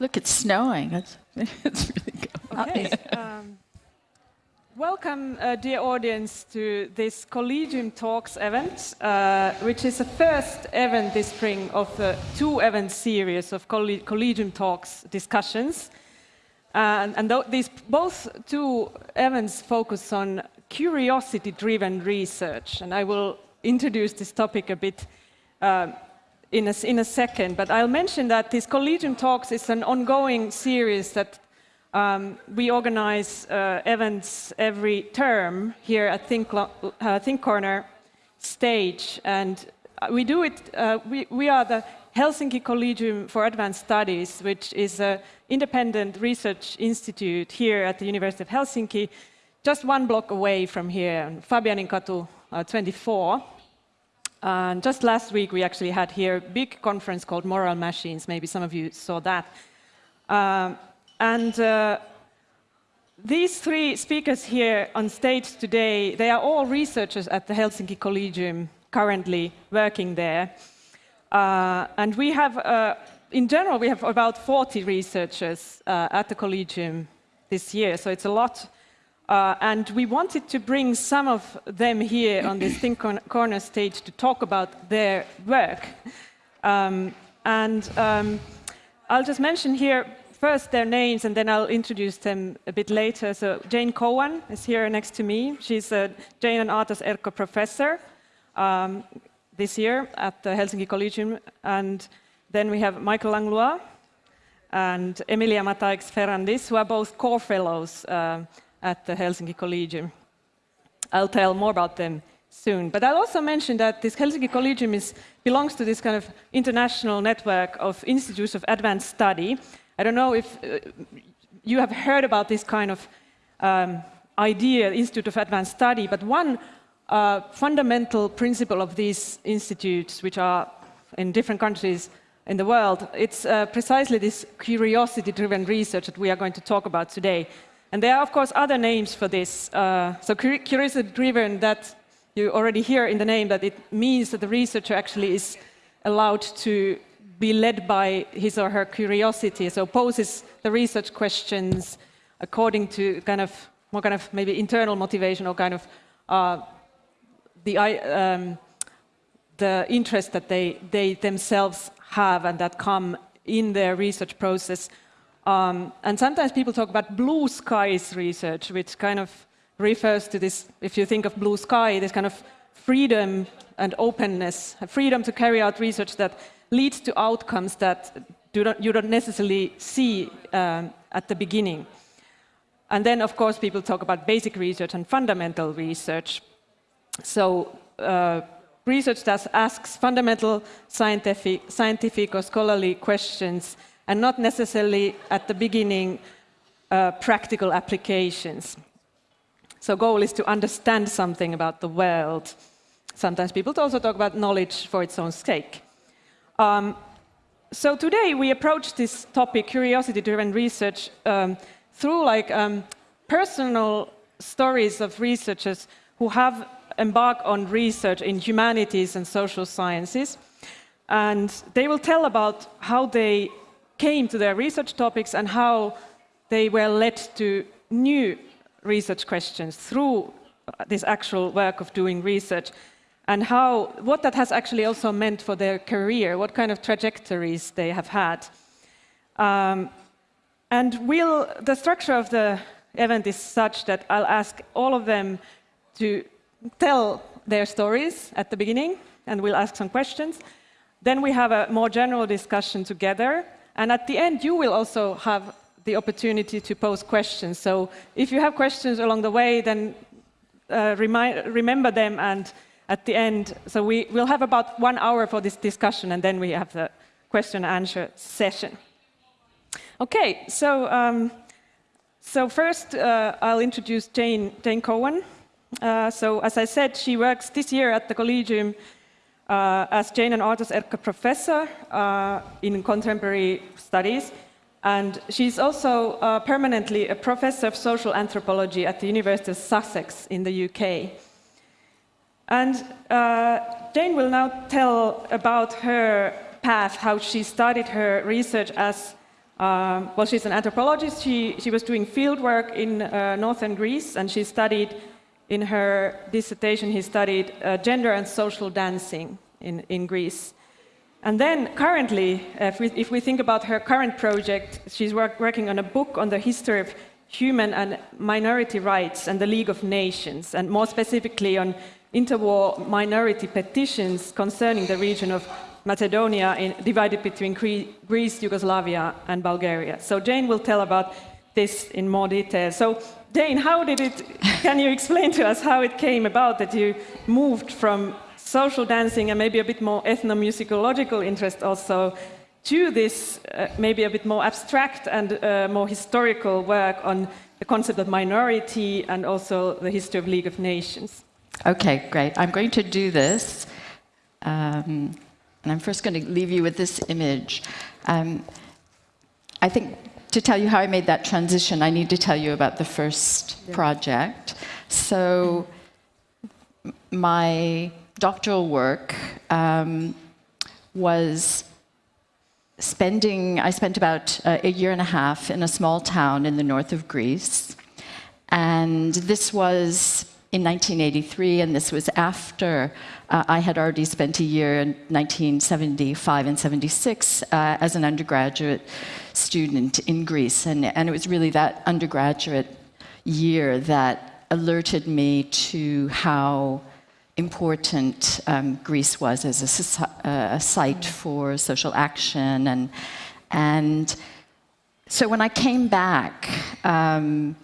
Look, it's snowing. It's, it's really good. Okay. Um, welcome, uh, dear audience, to this Collegium Talks event, uh, which is the first event this spring of the two event series of Coll Collegium Talks discussions. Uh, and th these both two events focus on curiosity-driven research, and I will introduce this topic a bit uh, in a, in a second, but I'll mention that this Collegium Talks is an ongoing series that um, we organize uh, events every term here at Think, uh, Think Corner stage, and we do it, uh, we, we are the Helsinki Collegium for Advanced Studies, which is an independent research institute here at the University of Helsinki, just one block away from here, Fabianinkatu uh, 24. And just last week, we actually had here a big conference called Moral Machines. Maybe some of you saw that. Um, and uh, these three speakers here on stage today, they are all researchers at the Helsinki Collegium, currently working there. Uh, and we have, uh, in general, we have about 40 researchers uh, at the Collegium this year, so it's a lot uh, and we wanted to bring some of them here on this Think Corner stage to talk about their work. Um, and um, I'll just mention here first their names and then I'll introduce them a bit later. So Jane Cowan is here next to me. She's a Jane and Aatos Erkko professor um, this year at the Helsinki Collegium. And then we have Michael Langlois and Emilia Mataix-Ferrandis, who are both core fellows uh, at the Helsinki Collegium. I'll tell more about them soon. But I'll also mention that this Helsinki Collegium is, belongs to this kind of international network of institutes of advanced study. I don't know if uh, you have heard about this kind of um, idea, Institute of Advanced Study, but one uh, fundamental principle of these institutes, which are in different countries in the world, it's uh, precisely this curiosity-driven research that we are going to talk about today. And there are, of course, other names for this. Uh, so curiosity-driven, that you already hear in the name that it means that the researcher actually is allowed to be led by his or her curiosity, so poses the research questions according to kind of more kind of maybe internal motivation or kind of uh, the, um, the interest that they, they themselves have and that come in their research process um, and sometimes people talk about blue skies research, which kind of refers to this, if you think of blue sky, this kind of freedom and openness, freedom to carry out research that leads to outcomes that do not, you don't necessarily see um, at the beginning. And then, of course, people talk about basic research and fundamental research. So uh, research that asks fundamental scientific, scientific or scholarly questions and not necessarily at the beginning uh, practical applications. So goal is to understand something about the world. Sometimes people also talk about knowledge for its own sake. Um, so today we approach this topic, curiosity-driven research, um, through like um, personal stories of researchers who have embarked on research in humanities and social sciences. And they will tell about how they came to their research topics and how they were led to new research questions through this actual work of doing research and how, what that has actually also meant for their career, what kind of trajectories they have had. Um, and we'll, the structure of the event is such that I'll ask all of them to tell their stories at the beginning, and we'll ask some questions. Then we have a more general discussion together, and at the end, you will also have the opportunity to pose questions. So if you have questions along the way, then uh, remember them and at the end, so we will have about one hour for this discussion and then we have the question and answer session. Okay, so, um, so first uh, I'll introduce Jane, Jane Cowan. Uh, so as I said, she works this year at the Collegium uh, as Jane and Aatos Erkko professor uh, in contemporary studies. And she's also uh, permanently a professor of social anthropology at the University of Sussex in the UK. And uh, Jane will now tell about her path, how she started her research as Um, well, she's an anthropologist. She, she was doing field work in uh, northern Greece, and she studied, in her dissertation, he studied uh, gender and social dancing in, in Greece. And then currently, if we, if we think about her current project, she's work, working on a book on the history of human and minority rights and the League of Nations, and more specifically on interwar minority petitions concerning the region of Macedonia in, divided between Greece, Yugoslavia, and Bulgaria. So Jane will tell about this in more detail. So Jane, how did it, can you explain to us how it came about that you moved from social dancing and maybe a bit more ethnomusicological interest also to this uh, maybe a bit more abstract and uh, more historical work on the concept of minority and also the history of League of Nations. Okay, great. I'm going to do this. Um, and I'm first going to leave you with this image. Um, I think to tell you how I made that transition, I need to tell you about the first yeah. project. So, my doctoral work um, was spending, I spent about uh, a year and a half in a small town in the north of Greece. And this was in 1983, and this was after uh, I had already spent a year in 1975 and 76 uh, as an undergraduate student in Greece. And, and it was really that undergraduate year that alerted me to how important um, Greece was as a, uh, a, site for social action. And, and so when I came back um,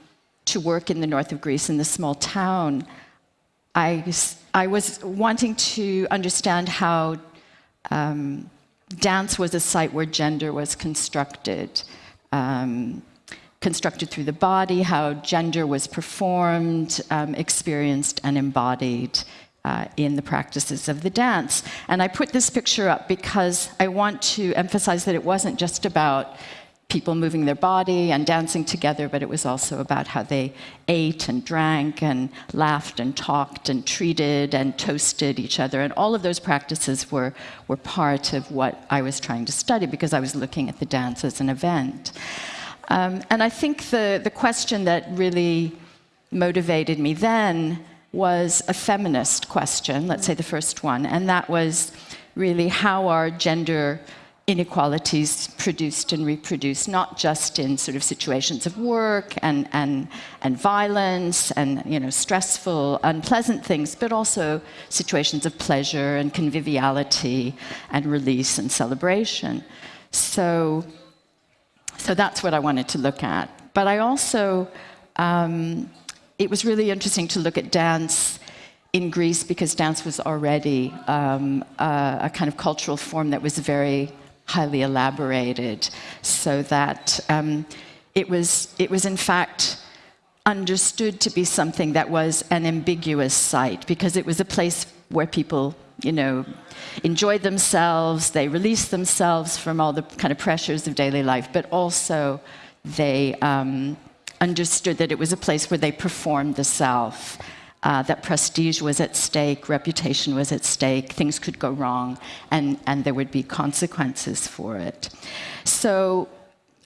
to work in the north of Greece, in this small town, I, I was wanting to understand how um, dance was a site where gender was constructed. Um, constructed through the body, how gender was performed, um, experienced, and embodied uh, in the practices of the dance. And I put this picture up because I want to emphasize that it wasn't just about people moving their body and dancing together, but it was also about how they ate and drank and laughed and talked and treated and toasted each other. And all of those practices were, were part of what I was trying to study because I was looking at the dance as an event. Um, and I think the, the question that really motivated me then was a feminist question, let's say the first one, and that was really how are gender inequalities produced and reproduced, not just in sort of situations of work and, and, and violence and you know, stressful, unpleasant things, but also situations of pleasure and conviviality and release and celebration. So, so that's what I wanted to look at. But I also um, it was really interesting to look at dance in Greece because dance was already um, a, a, kind of cultural form that was very highly elaborated, so that um, it was it was in fact understood to be something that was an ambiguous site because it was a place where people, you know, enjoyed themselves, they released themselves from all the kind of pressures of daily life, but also they um, understood that it was a place where they performed the self, uh, that prestige was at stake, reputation was at stake, things could go wrong, and, and there would be consequences for it. So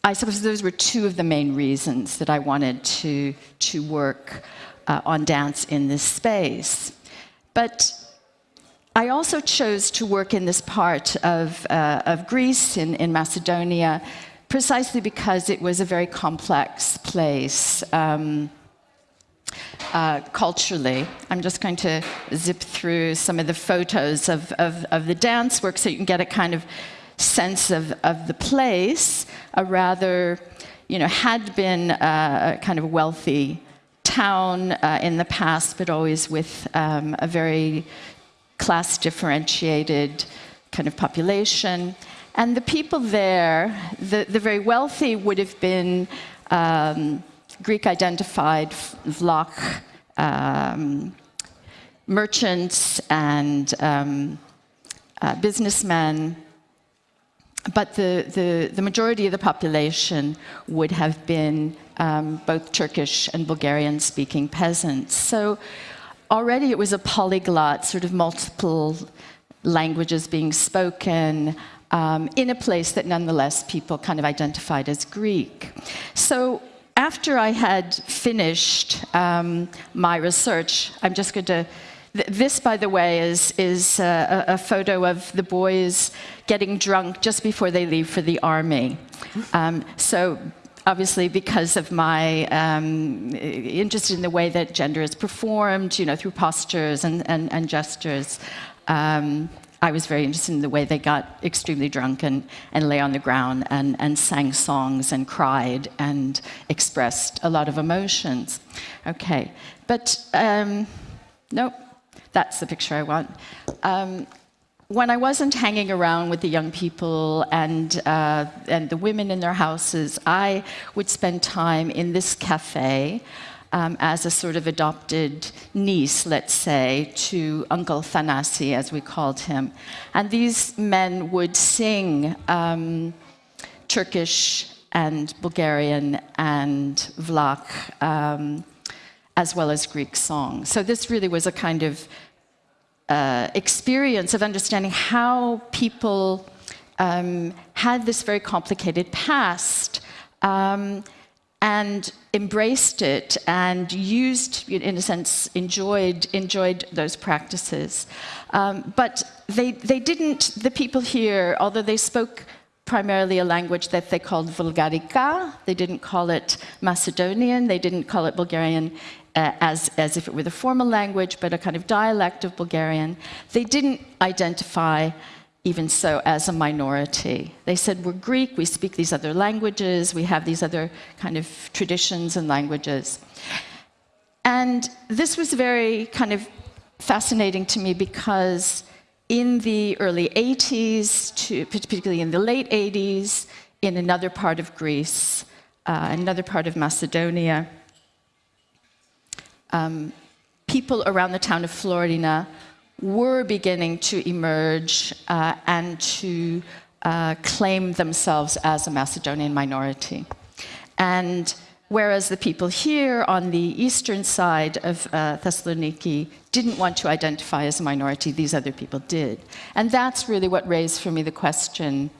I suppose those were two of the main reasons that I wanted to, to work uh, on dance in this space. But I also chose to work in this part of, uh, of Greece, in, in Macedonia, precisely because it was a very complex place um, uh, culturally. I'm just going to zip through some of the photos of, of, of, the dance work so you can get a kind of sense of, of the place. A rather, you know, had been a kind of wealthy town uh, in the past, but always with um, a very class differentiated kind of population. And the people there, the, the very wealthy would have been um, Greek-identified Vlach um, merchants and um, uh, businessmen, but the, the, the, majority of the population would have been um, both Turkish and Bulgarian-speaking peasants. So already it was a polyglot, sort of multiple languages being spoken, um, in a place that nonetheless people kind of identified as Greek. So after I had finished um, my research, I'm just going to. This, by the way, is, is a, a, photo of the boys getting drunk just before they leave for the army. Um, so obviously because of my um, interest in the way that gender is performed, you know, through postures and, and, and gestures, um, I was very interested in the way they got extremely drunk and, and lay on the ground and, and sang songs and cried and expressed a lot of emotions. Okay, but um, nope, that's the picture I want. Um, when I wasn't hanging around with the young people and, uh, and the women in their houses, I would spend time in this cafe um, as a sort of adopted niece, let's say, to Uncle Thanasi, as we called him. And these men would sing um, Turkish and Bulgarian and Vlach, um, as well as Greek songs. So this really was a kind of uh, experience of understanding how people um, had this very complicated past um, and embraced it and used, in a sense, enjoyed, enjoyed those practices. Um, but they, they didn't, the people here, although they spoke primarily a language that they called Vulgarica. They didn't call it Macedonian, they didn't call it Bulgarian uh, as, as if it were the formal language, but a kind of dialect of Bulgarian. They didn't identify even so as a minority. They said, we're Greek, we speak these other languages, we have these other kind of traditions and languages. And this was very kind of fascinating to me because in the early 80s, to, particularly in the late 80s, in another part of Greece, uh, another part of Macedonia, um, people around the town of Florina were beginning to emerge uh, and to uh, claim themselves as a Macedonian minority. And whereas the people here on the eastern side of uh, Thessaloniki didn't want to identify as a minority, these other people did. And that's really what raised for me the question,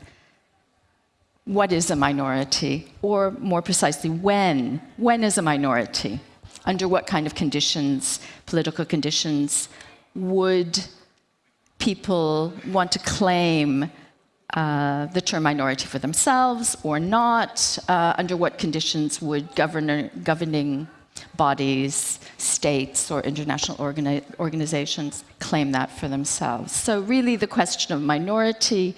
what is a minority? Or more precisely, when? When is a minority? Under what kind of conditions, political conditions, would people want to claim uh, the term minority for themselves or not? Uh, under what conditions would governor, governing bodies, states, or international organi organizations claim that for themselves? So really the question of minority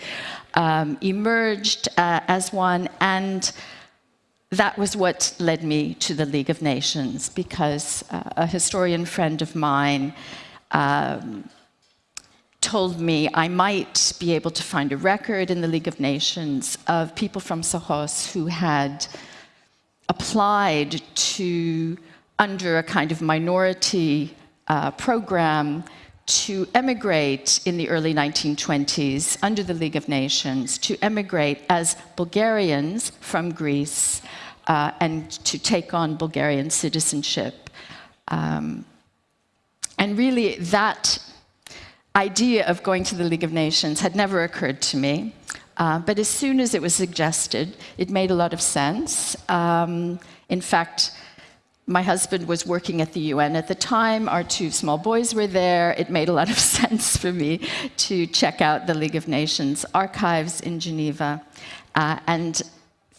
um, emerged uh, as one and that was what led me to the League of Nations because uh, a historian friend of mine um, told me I might be able to find a record in the League of Nations of people from Sohos who had applied to, under a kind of minority uh, program, to emigrate in the early 1920s under the League of Nations, to emigrate as Bulgarians from Greece uh, and to take on Bulgarian citizenship. Um, and really, that idea of going to the League of Nations had never occurred to me. Uh, but as soon as it was suggested, it made a lot of sense. Um, in fact, my husband was working at the UN at the time. Our two small boys were there. It made a lot of sense for me to check out the League of Nations archives in Geneva. Uh, and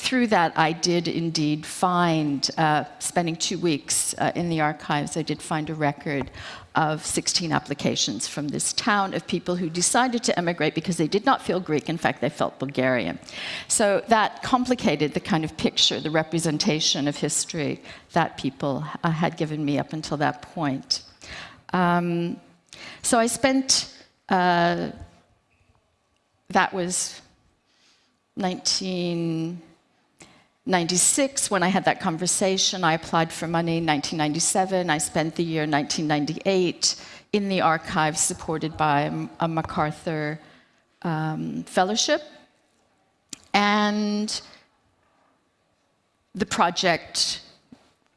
through that, I did indeed find, uh, spending two weeks uh, in the archives, I did find a record of 16 applications from this town of people who decided to emigrate because they did not feel Greek. In fact, they felt Bulgarian. So that complicated the kind of picture, the representation of history that people uh, had given me up until that point. Um, so I spent, uh, that was 19, 96, when I had that conversation, I applied for money in 1997. I spent the year 1998 in the archives supported by a MacArthur um, fellowship. And the project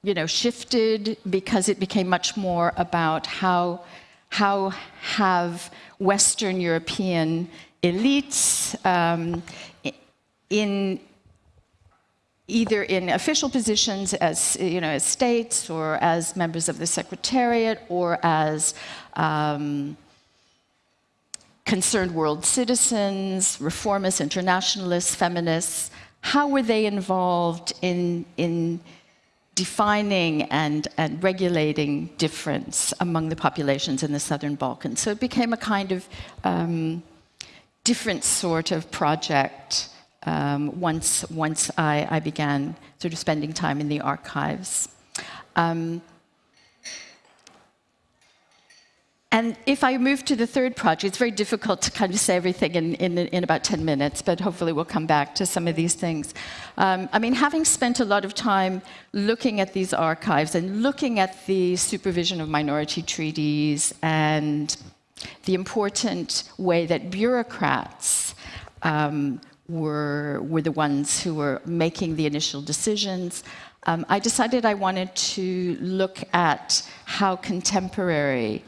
you know, shifted because it became much more about how, how have Western European elites um, in either in official positions as you know as states or as members of the secretariat or as um, concerned world citizens, reformists, internationalists, feminists. How were they involved in in defining and, and regulating difference among the populations in the Southern Balkans? So it became a kind of um, different sort of project um, once, once I, I, began sort of spending time in the archives. Um, and if I move to the third project, it's very difficult to kind of say everything in, in, in about 10 minutes, but hopefully we'll come back to some of these things. Um, I mean, having spent a lot of time looking at these archives and looking at the supervision of minority treaties and the important way that bureaucrats um, were, were the ones who were making the initial decisions. Um, I decided I wanted to look at how contemporary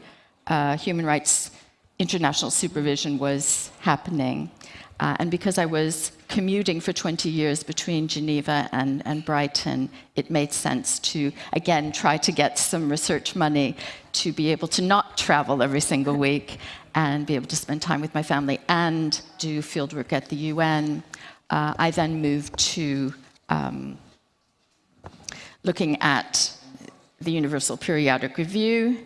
uh, human rights international supervision was happening. Uh, and because I was commuting for 20 years between Geneva and, and Brighton, it made sense to, again, try to get some research money to be able to not travel every single week and be able to spend time with my family and do fieldwork at the UN. Uh, I then moved to um, looking at the Universal Periodic Review.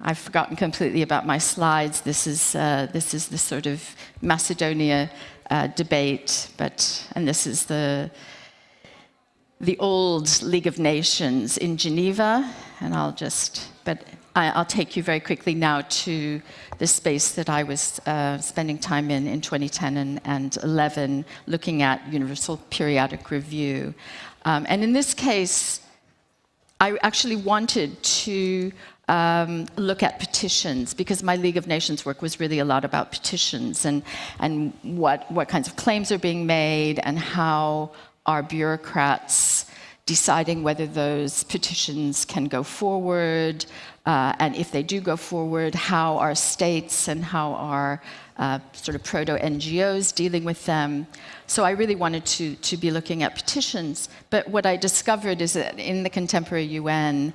I've forgotten completely about my slides. This is, uh, this is the sort of Macedonia uh, debate, but, and this is the, the old League of Nations in Geneva, and I'll just, but I'll take you very quickly now to the space that I was uh, spending time in in 2010 and, and 11, looking at Universal Periodic Review. Um, and in this case, I actually wanted to um, look at petitions because my League of Nations work was really a lot about petitions and, and what, what kinds of claims are being made and how are bureaucrats deciding whether those petitions can go forward, uh, and if they do go forward, how are states and how are uh, sort of proto-NGOs dealing with them. So I really wanted to, to be looking at petitions. But what I discovered is that in the contemporary UN,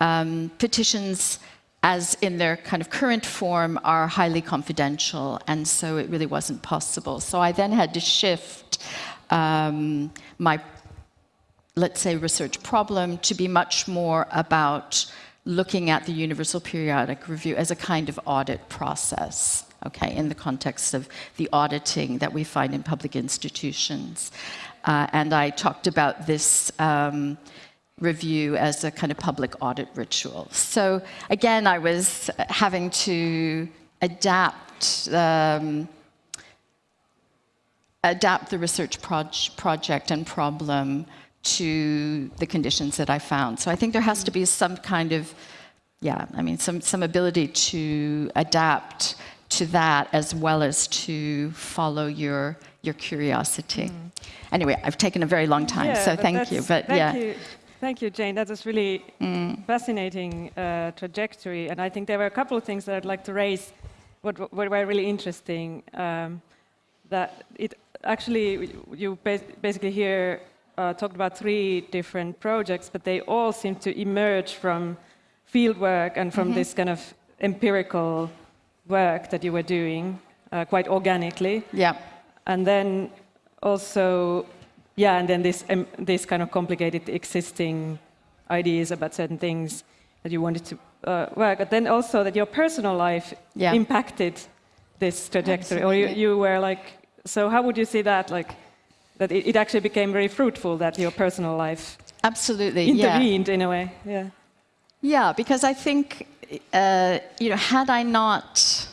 um, petitions as in their kind of current form are highly confidential, and so it really wasn't possible. So I then had to shift um, my let's say, research problem to be much more about looking at the Universal Periodic Review as a kind of audit process, okay, in the context of the auditing that we find in public institutions. Uh, and I talked about this um, review as a kind of public audit ritual. So again, I was having to adapt um, adapt the research proj project and problem to the conditions that I found. So I think there has to be some kind of, yeah, I mean, some, some ability to adapt to that as well as to follow your, your curiosity. Mm. Anyway, I've taken a very long time, yeah, so thank you. But thank yeah. You. Thank you, Jane. That was really mm. fascinating uh, trajectory. And I think there were a couple of things that I'd like to raise what, what were really interesting. Um, that it actually, you basically hear uh, talked about three different projects, but they all seem to emerge from fieldwork and from mm -hmm. this kind of empirical work that you were doing uh, quite organically. Yeah. And then also, yeah, and then this, um, this kind of complicated existing ideas about certain things that you wanted to uh, work, but then also that your personal life yeah. impacted this trajectory, Absolutely. or you, you were like, so how would you see that, like, that it, it, actually became very fruitful that your personal life absolutely intervened yeah. in a way. Yeah. Yeah, because I think uh, you know, had I not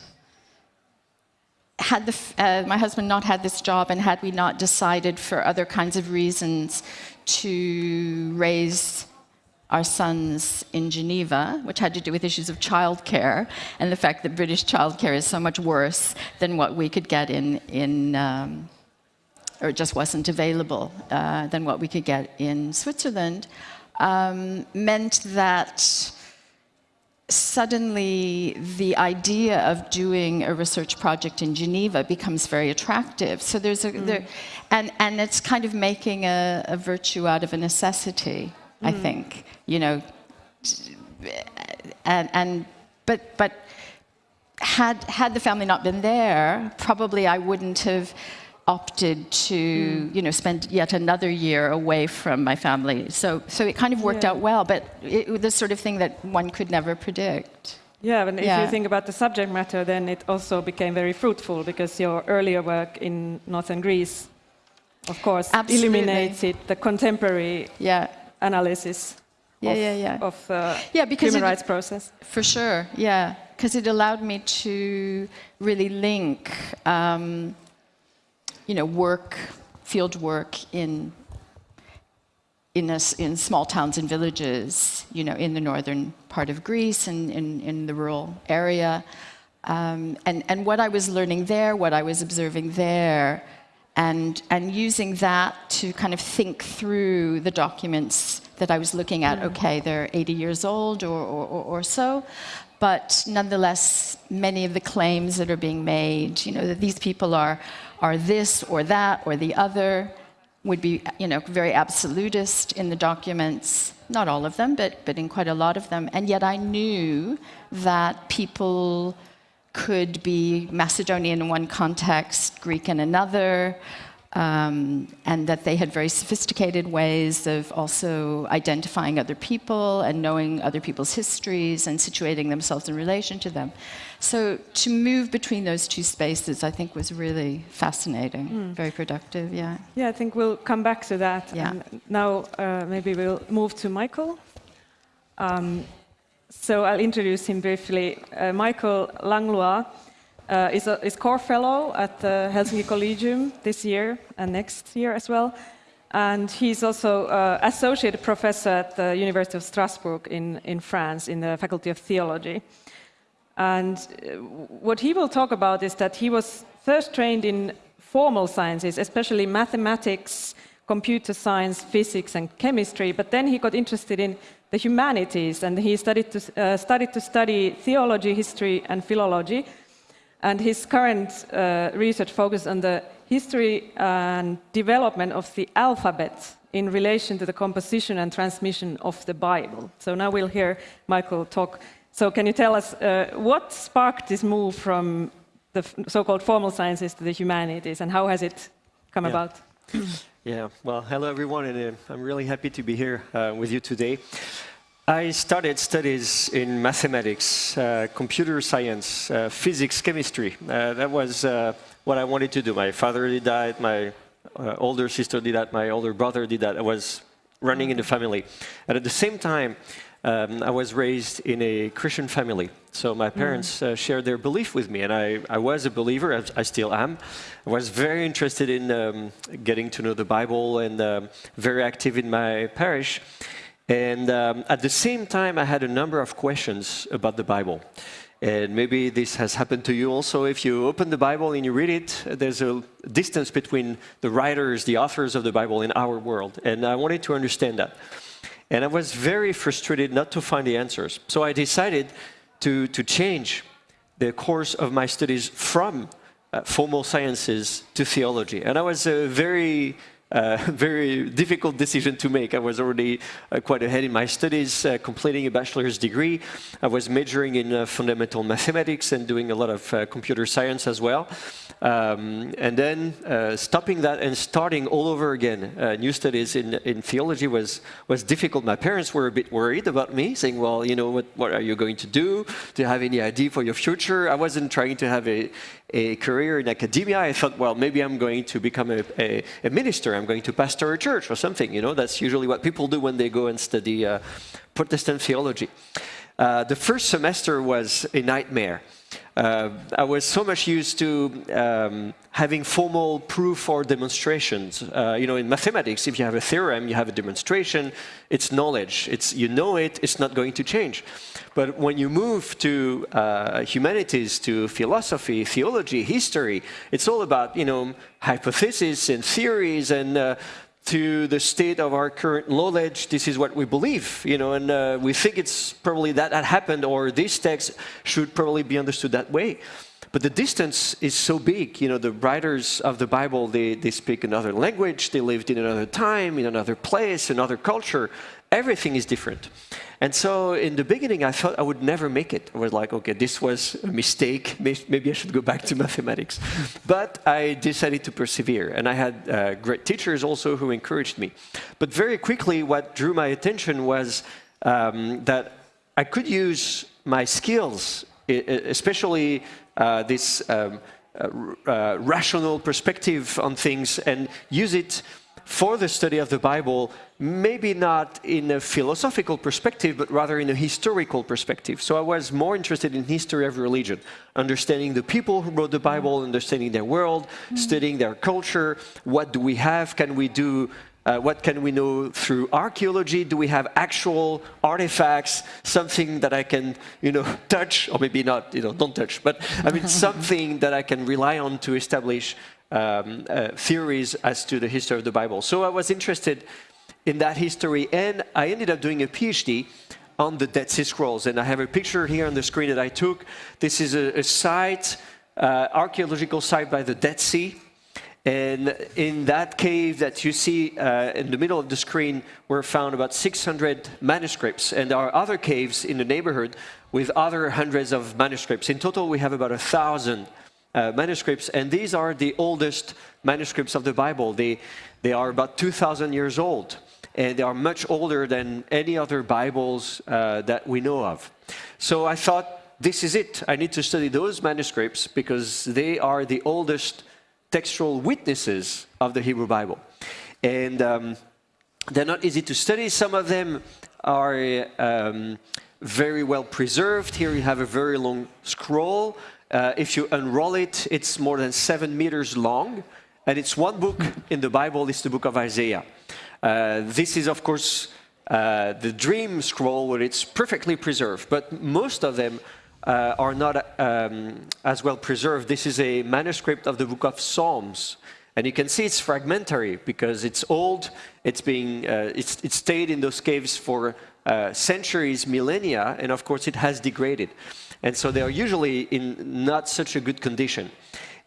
had the, uh, my husband not had this job and had we not decided for other kinds of reasons to raise our sons in Geneva, which had to do with issues of childcare and the fact that British childcare is so much worse than what we could get in, in um, or just wasn't available uh, than what we could get in Switzerland, um, meant that suddenly the idea of doing a research project in Geneva becomes very attractive. So there's a, there, and, and it's kind of making a, a virtue out of a necessity, I think, you know. And, and, but, but had, had the family not been there, probably I wouldn't have opted to, you know, spend yet another year away from my family. So, so it kind of worked Yeah. out well, but it the sort of thing that one could never predict. Yeah, and if you think about the subject matter, then it also became very fruitful because your earlier work in northern Greece, of course, Absolutely. illuminates it, the contemporary Yeah, analysis Yeah, of, yeah, yeah. of uh, Yeah, because human it- rights process. for sure. Yeah, because it allowed me to really link, um, you know, work, field work in in, a in small towns and villages, you know, in the northern part of Greece and in, in the rural area. Um, and, and what I was learning there, what I was observing there, and, and using that to kind of think through the documents that I was looking at. Okay, they're 80 years old or, or- or so, but nonetheless, many of the claims that are being made, you know, that these people are, are this or that or the other, would be, you know, very absolutist in the documents. Not all of them, but, but in quite a lot of them. And yet I knew that people could be Macedonian in one context, Greek in another, um, and that they had very sophisticated ways of also identifying other people and knowing other people's histories and situating themselves in relation to them. So to move between those two spaces, I think, was really fascinating, very productive. Yeah. Yeah, I think we'll come back to that. Yeah. And now uh, maybe we'll move to Michael. Um, so I'll introduce him briefly. Uh, Michael Langlois uh, is a is core fellow at the Helsinki Collegium this year and next year as well. And he's also uh, associate professor at the University of Strasbourg in, in France in the Faculty of Theology. And uh, what he will talk about is that he was first trained in formal sciences, especially mathematics, computer science, physics, and chemistry. But then he got interested in the humanities, and he studied to, uh, started to study theology, history, and philology. And his current uh, research focuses on the history and development of the alphabet in relation to the composition and transmission of the Bible. So now we'll hear Michael talk. So can you tell us uh, what sparked this move from the so-called formal sciences to the humanities, and how has it come Yeah. about? Yeah, well, hello everyone, and uh, I'm really happy to be here uh, with you today. I started studies in mathematics, uh, computer science, uh, physics, chemistry. Uh, that was uh, what I wanted to do. My father did that, my uh, older sister did that, my older brother did that. I was running in the family. And at the same time, um, I was raised in a Christian family. So my parents uh, shared their belief with me, and I, I was a believer, as I still am. I was very interested in um, getting to know the Bible and um, very active in my parish. And um, at the same time, I had a number of questions about the Bible. And maybe this has happened to you also. If you open the Bible and you read it, there's a distance between the writers, the authors of the Bible in our world. And I wanted to understand that. And I was very frustrated not to find the answers. So I decided to, to change the course of my studies from uh, formal sciences to theology. And I was a very very difficult decision to make. I was already uh, quite ahead in my studies, uh, completing a bachelor's degree. I was majoring in uh, fundamental mathematics and doing a lot of uh, computer science as well. Um, and then uh, stopping that and starting all over again, new studies in, in theology was, was difficult. My parents were a bit worried about me, saying, well, you know, what, what are you going to do? Do you have any idea for your future? I wasn't trying to have a, a career in academia. I thought, well, maybe I'm going to become a, a, a minister. I'm going to pastor a church or something. You know, that's usually what people do when they go and study uh, Protestant theology. Uh, the first semester was a nightmare. Uh, I was so much used to um, having formal proof or demonstrations. Uh, you know, in mathematics, if you have a theorem, you have a demonstration. It's knowledge. It's you know it. It's not going to change. But when you move to uh, humanities, to philosophy, theology, history, it's all about you know hypotheses and theories and uh, to the state of our current knowledge, this is what we believe, you know, and uh, we think it's probably that that happened, or this text should probably be understood that way. But the distance is so big, you know, the writers of the Bible, they, they speak another language, they lived in another time, in another place, another culture. Everything is different. And so in the beginning, I thought I would never make it. I was like, okay, this was a mistake. Maybe I should go back to mathematics. But I decided to persevere. And I had uh, great teachers also who encouraged me. But very quickly, what drew my attention was um, that I could use my skills, especially uh, this um, uh, uh, rational perspective on things, and use it for the study of the Bible, maybe not in a philosophical perspective, but rather in a historical perspective. So I was more interested in history of religion, understanding the people who wrote the Bible, understanding their world, studying their culture, what do we have, can we do uh, what can we know through archaeology? Do we have actual artifacts, something that I can, you know, touch, or maybe not, you know, don't touch, but I mean, something that I can rely on to establish um, uh, theories as to the history of the Bible. So I was interested in that history, and I ended up doing a PhD on the Dead Sea Scrolls. And I have a picture here on the screen that I took. This is a, a site, uh, archaeological site by the Dead Sea. And in that cave that you see uh, in the middle of the screen were found about 600 manuscripts. And there are other caves in the neighborhood with other hundreds of manuscripts. In total, we have about a thousand uh, manuscripts, and these are the oldest manuscripts of the Bible. They, they are about 2,000 years old, and they are much older than any other Bibles uh, that we know of. So I thought, this is it. I need to study those manuscripts because they are the oldest textual witnesses of the Hebrew Bible. And um, they're not easy to study. Some of them are um, very well preserved. Here you have a very long scroll uh, if you unroll it, it's more than seven meters long, and it's one book in the Bible, it's the book of Isaiah. Uh, this is, of course, uh, the dream scroll where it's perfectly preserved, but most of them uh, are not um, as well preserved. This is a manuscript of the book of Psalms. And you can see it's fragmentary because it's old, it's, being, uh, it's, it stayed in those caves for uh, centuries, millennia, and of course it has degraded. And so they are usually in not such a good condition.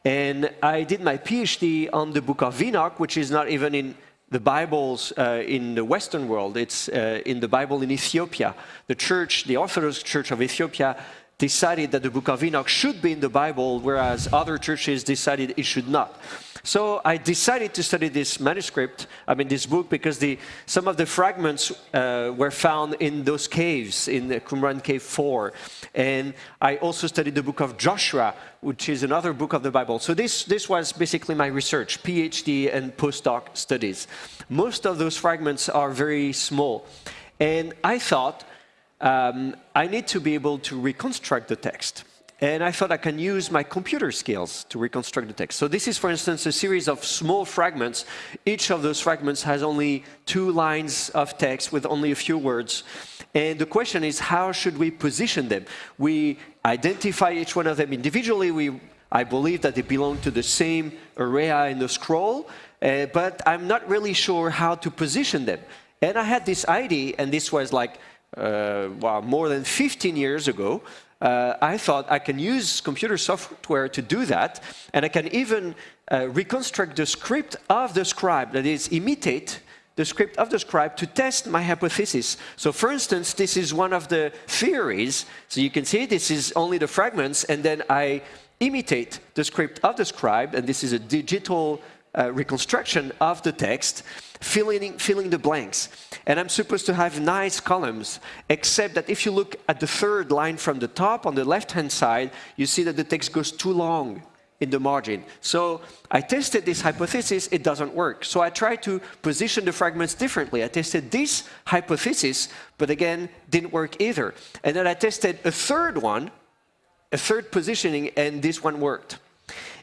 And I did my PhD on the book of Enoch, which is not even in the Bibles uh, in the Western world. It's uh, in the Bible in Ethiopia. The church, the Orthodox Church of Ethiopia, decided that the book of Enoch should be in the Bible, whereas other churches decided it should not. So I decided to study this manuscript, I mean this book, because the, some of the fragments uh, were found in those caves, in the Qumran Cave 4. And I also studied the book of Joshua, which is another book of the Bible. So this, this was basically my research, PhD and postdoc studies. Most of those fragments are very small. And I thought, um, I need to be able to reconstruct the text. And I thought I can use my computer skills to reconstruct the text. So this is, for instance, a series of small fragments. Each of those fragments has only two lines of text with only a few words. And the question is, how should we position them? We identify each one of them individually. We, I believe that they belong to the same area in the scroll, uh, but I'm not really sure how to position them. And I had this idea, and this was like uh, well, more than 15 years ago, uh, I thought I can use computer software to do that, and I can even uh, reconstruct the script of the scribe, that is, imitate the script of the scribe to test my hypothesis. So for instance, this is one of the theories. So you can see this is only the fragments, and then I imitate the script of the scribe, and this is a digital uh, reconstruction of the text, filling, filling the blanks. And I'm supposed to have nice columns, except that if you look at the third line from the top on the left-hand side, you see that the text goes too long in the margin. So I tested this hypothesis, it doesn't work. So I tried to position the fragments differently. I tested this hypothesis, but again, didn't work either. And then I tested a third one, a third positioning, and this one worked.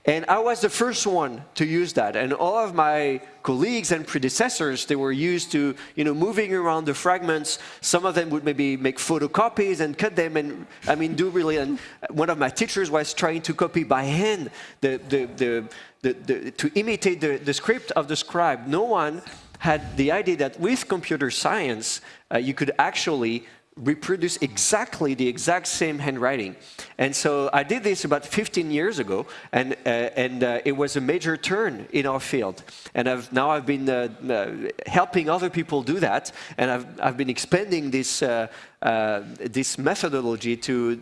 And I was the first one to use that. And all of my colleagues and predecessors, they were used to, you know, moving around the fragments. Some of them would maybe make photocopies and cut them and, I mean, do really, and one of my teachers was trying to copy by hand the, the, the, the, the to imitate the, the script of the scribe. No one had the idea that with computer science, uh, you could actually reproduce exactly the exact same handwriting. And so I did this about 15 years ago, and, uh, and uh, it was a major turn in our field. And I've, now I've been uh, uh helping other people do that, and I've, I've been expanding this, uh, uh, this methodology to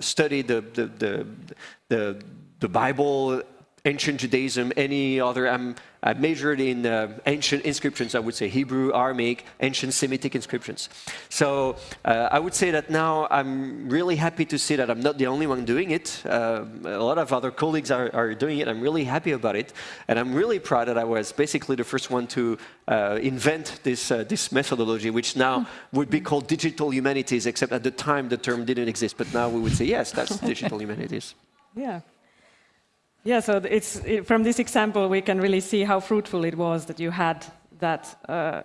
study the, the, the, the, the Bible, ancient Judaism, any other. I'm, I majored in uh, ancient inscriptions, I would say Hebrew, Aramaic, ancient Semitic inscriptions. So uh, I would say that now I'm really happy to see that I'm not the only one doing it. Uh, a lot of other colleagues are, are, doing it. I'm really happy about it. And I'm really proud that I was basically the first one to uh, invent this, uh, this methodology, which now would be called digital humanities, except at the time the term didn't exist. But now we would say, yes, that's digital humanities. Yeah. Yeah, so it's, it, from this example, we can really see how fruitful it was that you had that uh,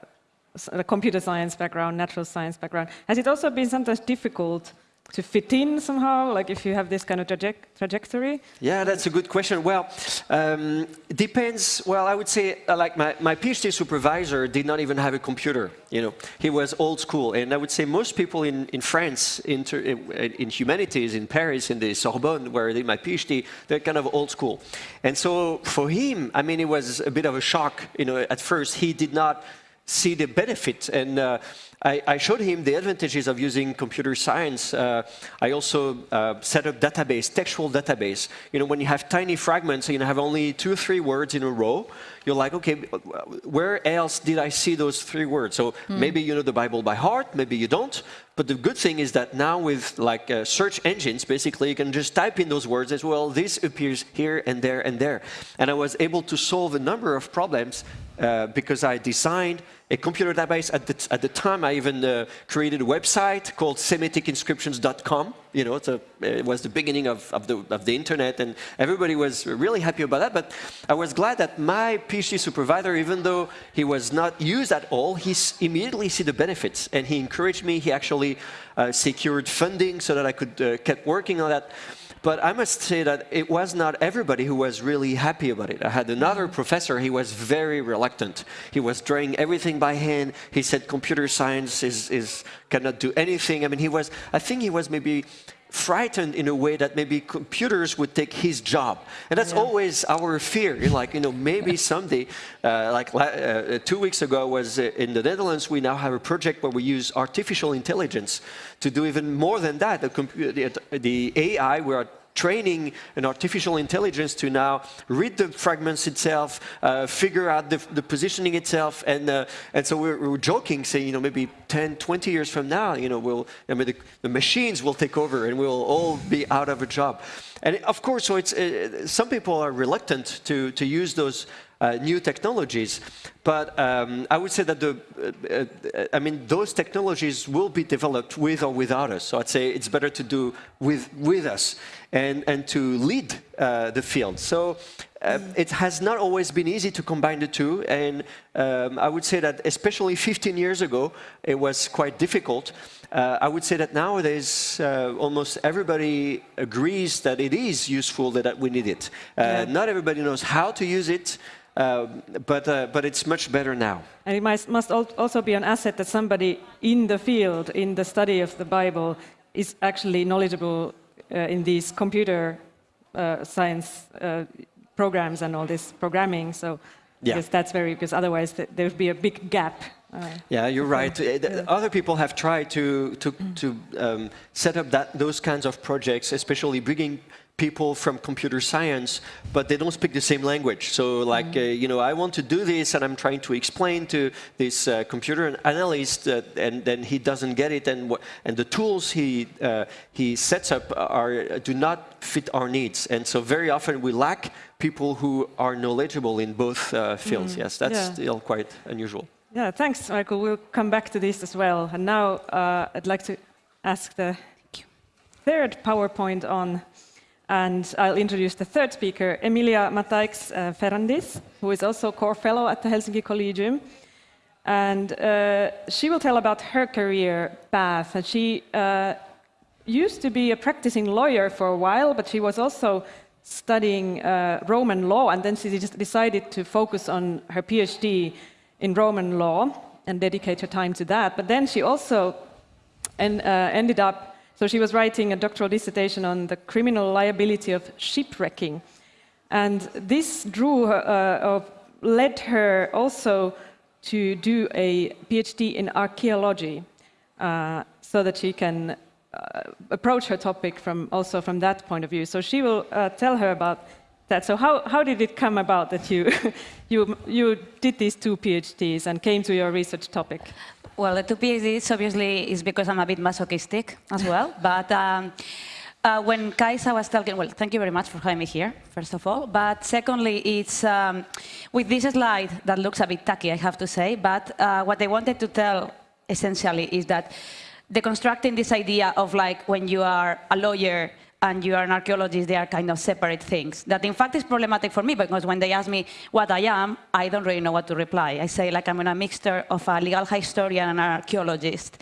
computer science background, natural science background. Has it also been sometimes difficult to fit in somehow, like if you have this kind of traje trajectory? Yeah, that's a good question. Well, um, depends. Well, I would say uh, like my, my PhD supervisor did not even have a computer. You know, he was old school, and I would say most people in, in France, in, in humanities, in Paris, in the Sorbonne, where I did my PhD, they're kind of old school. And so for him, I mean, it was a bit of a shock. You know, at first he did not see the benefit and. Uh, I, I, showed him the advantages of using computer science. Uh, I also uh, set up database, textual database. You know, when you have tiny fragments and you have only two or three words in a row, you're like, okay, where else did I see those three words? So mm. maybe you know the Bible by heart, maybe you don't. But the good thing is that now with like uh, search engines, basically you can just type in those words as well. This appears here and there and there. And I was able to solve a number of problems uh, because I designed a computer database. At the, at the time, I even uh, created a website called SemiticInscriptions.com. You know, a, it was the beginning of, of, the, of the internet, and everybody was really happy about that. But I was glad that my PhD supervisor, even though he was not used at all, he immediately see the benefits, and he encouraged me. He actually uh, secured funding so that I could uh, keep working on that. But I must say that it was not everybody who was really happy about it. I had another mm-hmm. professor, he was very reluctant. He was drawing everything by hand. He said computer science is, is cannot do anything. I mean, he was, I think he was maybe frightened in a way that maybe computers would take his job. And that's yeah. always our fear. You're like, you know, maybe someday, uh, like uh, two weeks ago was uh, in the Netherlands, we now have a project where we use artificial intelligence to do even more than that. The, the, the AI, we are training an artificial intelligence to now read the fragments itself, uh, figure out the, the, positioning itself, and uh, and so we're, we're, joking, saying you know maybe 10, 20 years from now, you know, we'll I mean the, the machines will take over and we'll all be out of a job, and of course, so it's uh, some people are reluctant to to use those uh, new technologies. But um, I would say that the, uh, uh, I mean, those technologies will be developed with or without us. So I'd say it's better to do with, with us and, and to lead uh, the field. So uh, it has not always been easy to combine the two, and um, I would say that especially 15 years ago, it was quite difficult. Uh, I would say that nowadays, uh, almost everybody agrees that it is useful, that, we need it. Uh, yeah. Not everybody knows how to use it, uh, but, uh, but it's much better now. And it must, must also be an asset that somebody in the field, in the study of the Bible, is actually knowledgeable uh, in these computer uh, science uh, programs and all this programming. So yeah. that's very, because otherwise th there would be a big gap yeah, you're right. Yeah. Other people have tried to to, to um, set up that those kinds of projects, especially bringing people from computer science, but they don't speak the same language. So like, mm -hmm. uh, you know, I want to do this and I'm trying to explain to this uh, computer analyst uh, and then he doesn't get it and, and the tools he, uh, he sets up are, do not fit our needs. And so very often we lack people who are knowledgeable in both uh, fields. Mm Yes, that's yeah. still quite unusual. Yeah, thanks, Michael. We'll come back to this as well. And now uh, I'd like to ask the third PowerPoint on And I'll introduce the third speaker, Emilia Mataix uh, Ferrandis, who is also core fellow at the Helsinki Collegium. And uh, she will tell about her career path. And she uh, used to be a practicing lawyer for a while, but she was also studying uh, Roman law, and then she just decided to focus on her PhD in Roman law and dedicate her time to that. But then she also en uh, ended up so she was writing a doctoral dissertation on the criminal liability of shipwrecking. And this drew her, uh, led her also to do a PhD in archaeology uh, so that she can uh, approach her topic from also from that point of view. So she will uh, tell her about that. So how, how did it come about that you, you, you did these two PhDs and came to your research topic? Well, the two PhDs obviously is because I'm a bit masochistic as well. but um, uh, when Kaisa was talking, well, thank you very much for having me here, first of all. But secondly, it's um, with this slide that looks a bit tacky, I have to say. But uh, what I wanted to tell essentially is that deconstructing this idea of like when you are a lawyer and you are an archaeologist, they are kind of separate things. That in fact is problematic for me because when they ask me what I am, I don't really know what to reply. I say like I'm in a mixture of a legal historian and an archaeologist.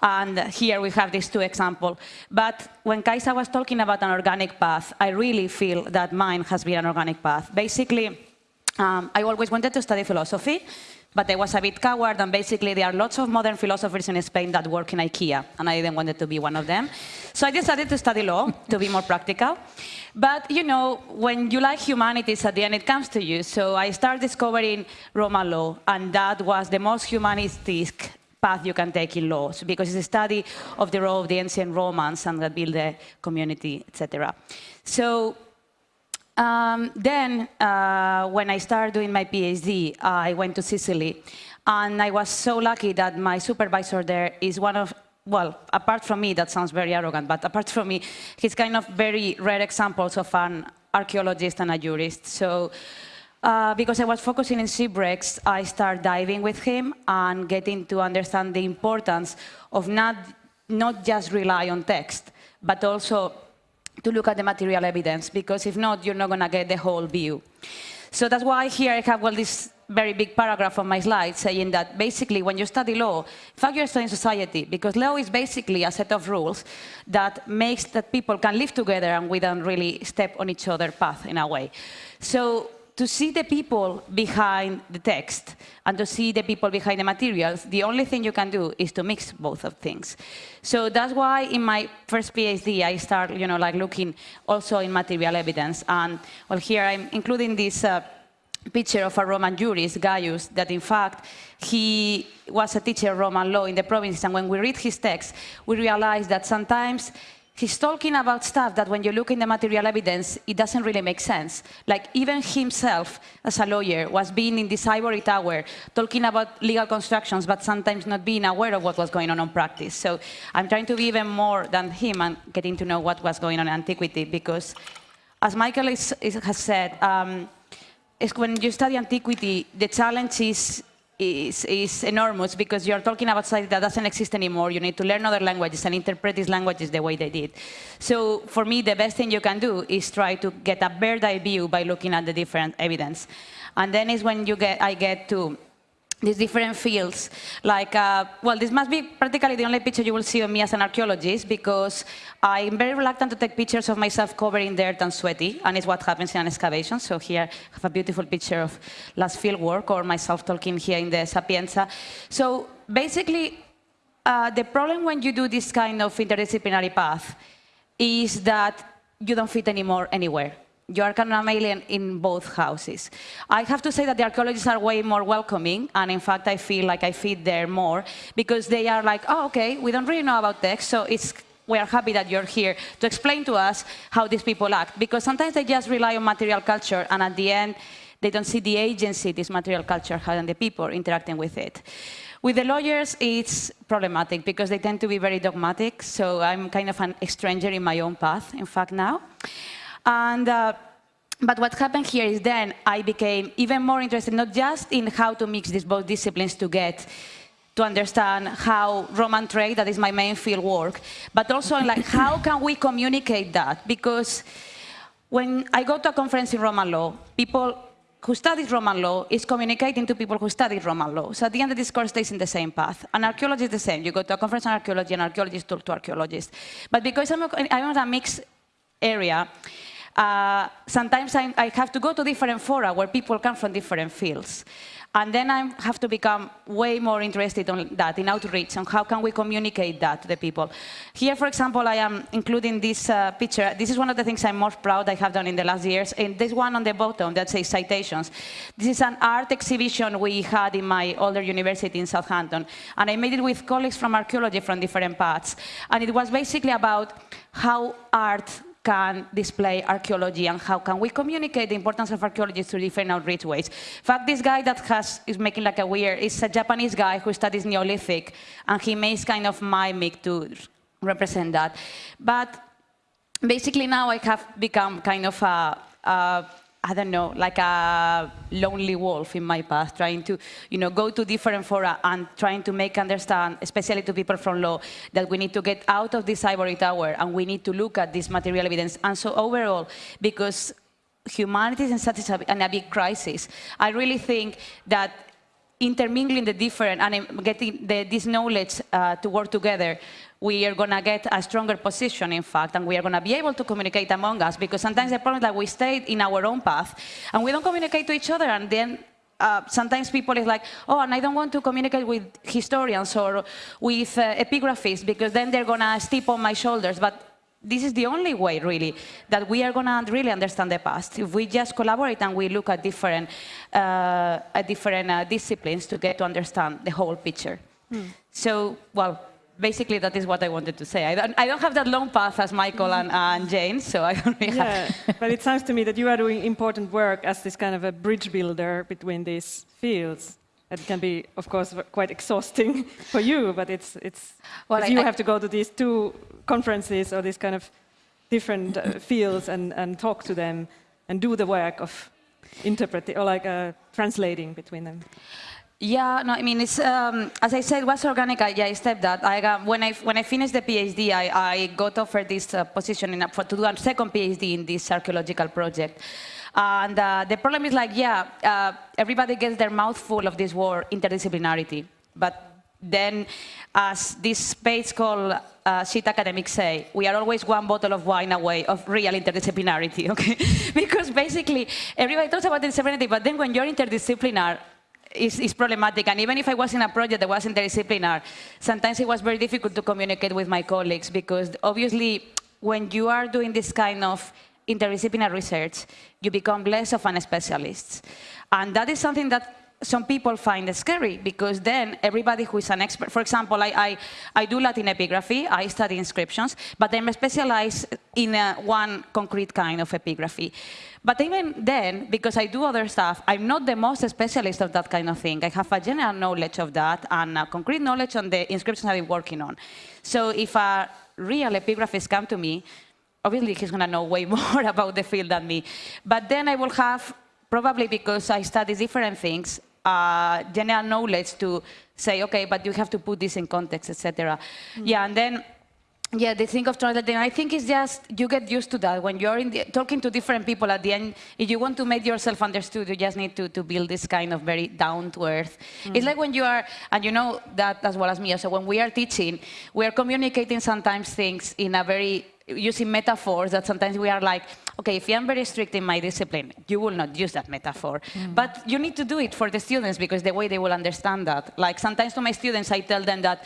And here we have these two examples. But when Kaisa was talking about an organic path, I really feel that mine has been an organic path. Basically, um, I always wanted to study philosophy but I was a bit coward, and basically there are lots of modern philosophers in Spain that work in IKEA, and I didn't want to be one of them. So I decided to study law, to be more practical. But, you know, when you like humanities, at the end it comes to you. So I started discovering Roman law, and that was the most humanistic path you can take in laws, because it's a study of the role of the ancient Romans and that build the community, etc. So um, then, uh, when I started doing my PhD, I went to Sicily. And I was so lucky that my supervisor there is one of, well, apart from me, that sounds very arrogant, but apart from me, he's kind of very rare examples of an archaeologist and a jurist. So, uh, because I was focusing in shipwrecks, I started diving with him and getting to understand the importance of not, not just rely on text, but also to look at the material evidence, because if not, you're not going to get the whole view. So that's why here I have well, this very big paragraph on my slide saying that basically when you study law, in fact you're studying society, because law is basically a set of rules that makes that people can live together and we don't really step on each other's path in a way. So to see the people behind the text and to see the people behind the materials, the only thing you can do is to mix both of things. So that's why in my first PhD, I start, you know, like looking also in material evidence. And well, here I'm including this uh, picture of a Roman jurist, Gaius, that in fact, he was a teacher of Roman law in the province. And when we read his text, we realize that sometimes he's talking about stuff that when you look in the material evidence, it doesn't really make sense. Like even himself, as a lawyer, was being in this ivory tower, talking about legal constructions, but sometimes not being aware of what was going on in practice. So I'm trying to be even more than him and getting to know what was going on in antiquity, because as Michael is, is, has said, um, is when you study antiquity, the challenge is is, is enormous because you're talking about something that doesn't exist anymore. You need to learn other languages and interpret these languages the way they did. So for me, the best thing you can do is try to get a bird's eye view by looking at the different evidence. And then is when you get, I get to these different fields. Like, uh, well, this must be practically the only picture you will see of me as an archaeologist because I'm very reluctant to take pictures of myself covered in dirt and sweaty, and it's what happens in an excavation. So here I have a beautiful picture of last field work or myself talking here in the Sapienza. So basically, uh, the problem when you do this kind of interdisciplinary path is that you don't fit anymore anywhere you are kind of an alien in both houses. I have to say that the archaeologists are way more welcoming, and in fact, I feel like I fit there more, because they are like, oh, okay, we don't really know about text, so it's we are happy that you're here to explain to us how these people act. Because sometimes they just rely on material culture, and at the end, they don't see the agency this material culture has and the people interacting with it. With the lawyers, it's problematic because they tend to be very dogmatic, so I'm kind of an stranger in my own path, in fact, now. And, uh, but what happened here is then I became even more interested, not just in how to mix these both disciplines to get to understand how Roman trade, that is my main field work, but also like how can we communicate that? Because when I go to a conference in Roman law, people who studies Roman law is communicating to people who study Roman law. So at the end, the discourse stays in the same path. And archaeology is the same. You go to a conference on archaeology, and archaeologists talk to archaeologists. But because I'm, I'm in a mixed area, uh, sometimes I, I have to go to different fora where people come from different fields. And then I have to become way more interested on that, in outreach, and how can we communicate that to the people. Here, for example, I am including this uh, picture. This is one of the things I'm most proud I have done in the last years. And this one on the bottom that says citations. This is an art exhibition we had in my older university in Southampton. And I made it with colleagues from archaeology from different paths. And it was basically about how art can display archaeology and how can we communicate the importance of archaeology through different outreach ways. In fact, this guy that has, is making like a weird, is a Japanese guy who studies Neolithic, and he makes kind of mimic to represent that. But basically now I have become kind of a, a I don't know, like a lonely wolf in my path, trying to, you know, go to different fora and trying to make understand, especially to people from law, that we need to get out of this ivory tower and we need to look at this material evidence. And so overall, because humanity is in such a, in a big crisis, I really think that intermingling the different and getting the, this knowledge uh, to work together we are going to get a stronger position, in fact, and we are going to be able to communicate among us, because sometimes the problem is that we stay in our own path, and we don't communicate to each other, and then uh, sometimes people is like, oh, and I don't want to communicate with historians or with uh, epigraphists, because then they're going to step on my shoulders, but this is the only way, really, that we are going to really understand the past. If we just collaborate and we look at different, uh, at different uh, disciplines to get to understand the whole picture. Hmm. So, well, basically that is what I wanted to say. I don't, I don't have that long path as Michael and, and Jane, so I don't really yeah, have... but it sounds to me that you are doing important work as this kind of a bridge builder between these fields. It can be, of course, quite exhausting for you, but it's, it's well, you I, have to go to these two conferences or these kind of different uh, fields and, and talk to them and do the work of interpreting or like uh, translating between them. Yeah, no, I mean, it's, um, as I said, was organic. I, yeah, I stepped that. I got, when, I, when I finished the PhD, I, I got offered this uh, position in, for, to do a second PhD in this archaeological project. And uh, the problem is like, yeah, uh, everybody gets their mouth full of this word interdisciplinarity. But then, as this space called uh, Academics say, we are always one bottle of wine away of real interdisciplinarity, okay? because basically, everybody talks about interdisciplinarity, but then when you're interdisciplinary, is, is, problematic. And even if I was in a project that was interdisciplinary, sometimes it was very difficult to communicate with my colleagues because obviously when you are doing this kind of interdisciplinary research, you become less of an specialist. And that is something that some people find it scary because then everybody who is an expert, for example, I, I, I do Latin epigraphy, I study inscriptions, but I'm specialized in a, one concrete kind of epigraphy. But even then, because I do other stuff, I'm not the most specialist of that kind of thing. I have a general knowledge of that and concrete knowledge on the inscriptions I've been working on. So if a real epigraphist come to me, obviously he's going to know way more about the field than me. But then I will have, probably because I study different things, uh, general knowledge to say, okay, but you have to put this in context, etc. Mm. Yeah, and then yeah, the thing of translating, I think it's just you get used to that. When you're the, talking to different people at the end, if you want to make yourself understood, you just need to, to build this kind of very down to earth. Mm. It's like when you are, and you know that as well as me, so when we are teaching, we are communicating sometimes things in a very, using metaphors that sometimes we are like, okay, if I'm very strict in my discipline, you will not use that metaphor. Mm. But you need to do it for the students because the way they will understand that. Like sometimes to my students, I tell them that,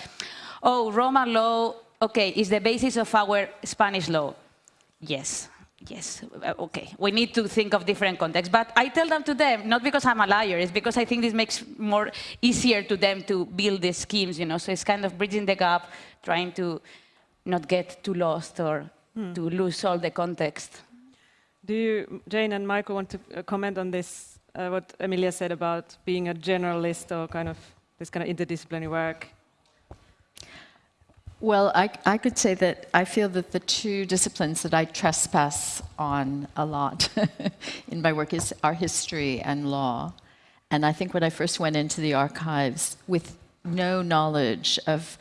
oh, Roman law okay, is the basis of our Spanish law. Yes, yes, uh, okay. We need to think of different contexts. But I tell them to them, not because I'm a liar, it's because I think this makes more easier to them to build these schemes, you know. So it's kind of bridging the gap, trying to not get too lost or hmm. to lose all the context. Do you, Jane and Michael, want to uh, comment on this, uh, what Emilia said about being a generalist or kind of this kind of interdisciplinary work? Well, I, I, could say that I feel that the two disciplines that I trespass on a lot in my work is are history and law. And I think when I first went into the archives with no knowledge of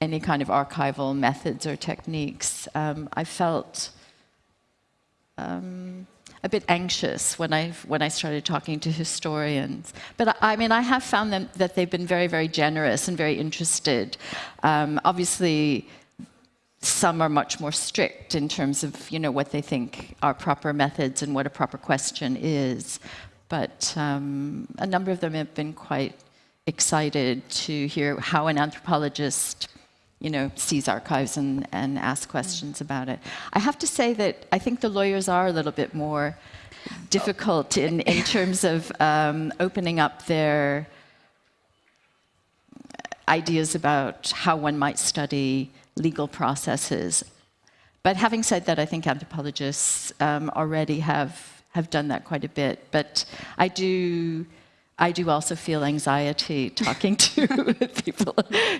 any kind of archival methods or techniques, um, I felt um, a bit anxious when I when I started talking to historians. But I, I mean, I have found them that they've been very, very generous and very interested. Um, obviously, some are much more strict in terms of you know what they think are proper methods and what a proper question is. But um, a number of them have been quite excited to hear how an anthropologist you know, seize archives and, and asks questions about it. I have to say that I think the lawyers are a little bit more difficult in, in terms of um, opening up their ideas about how one might study legal processes. But having said that, I think anthropologists um, already have, have done that quite a bit. But I do I do also feel anxiety talking to people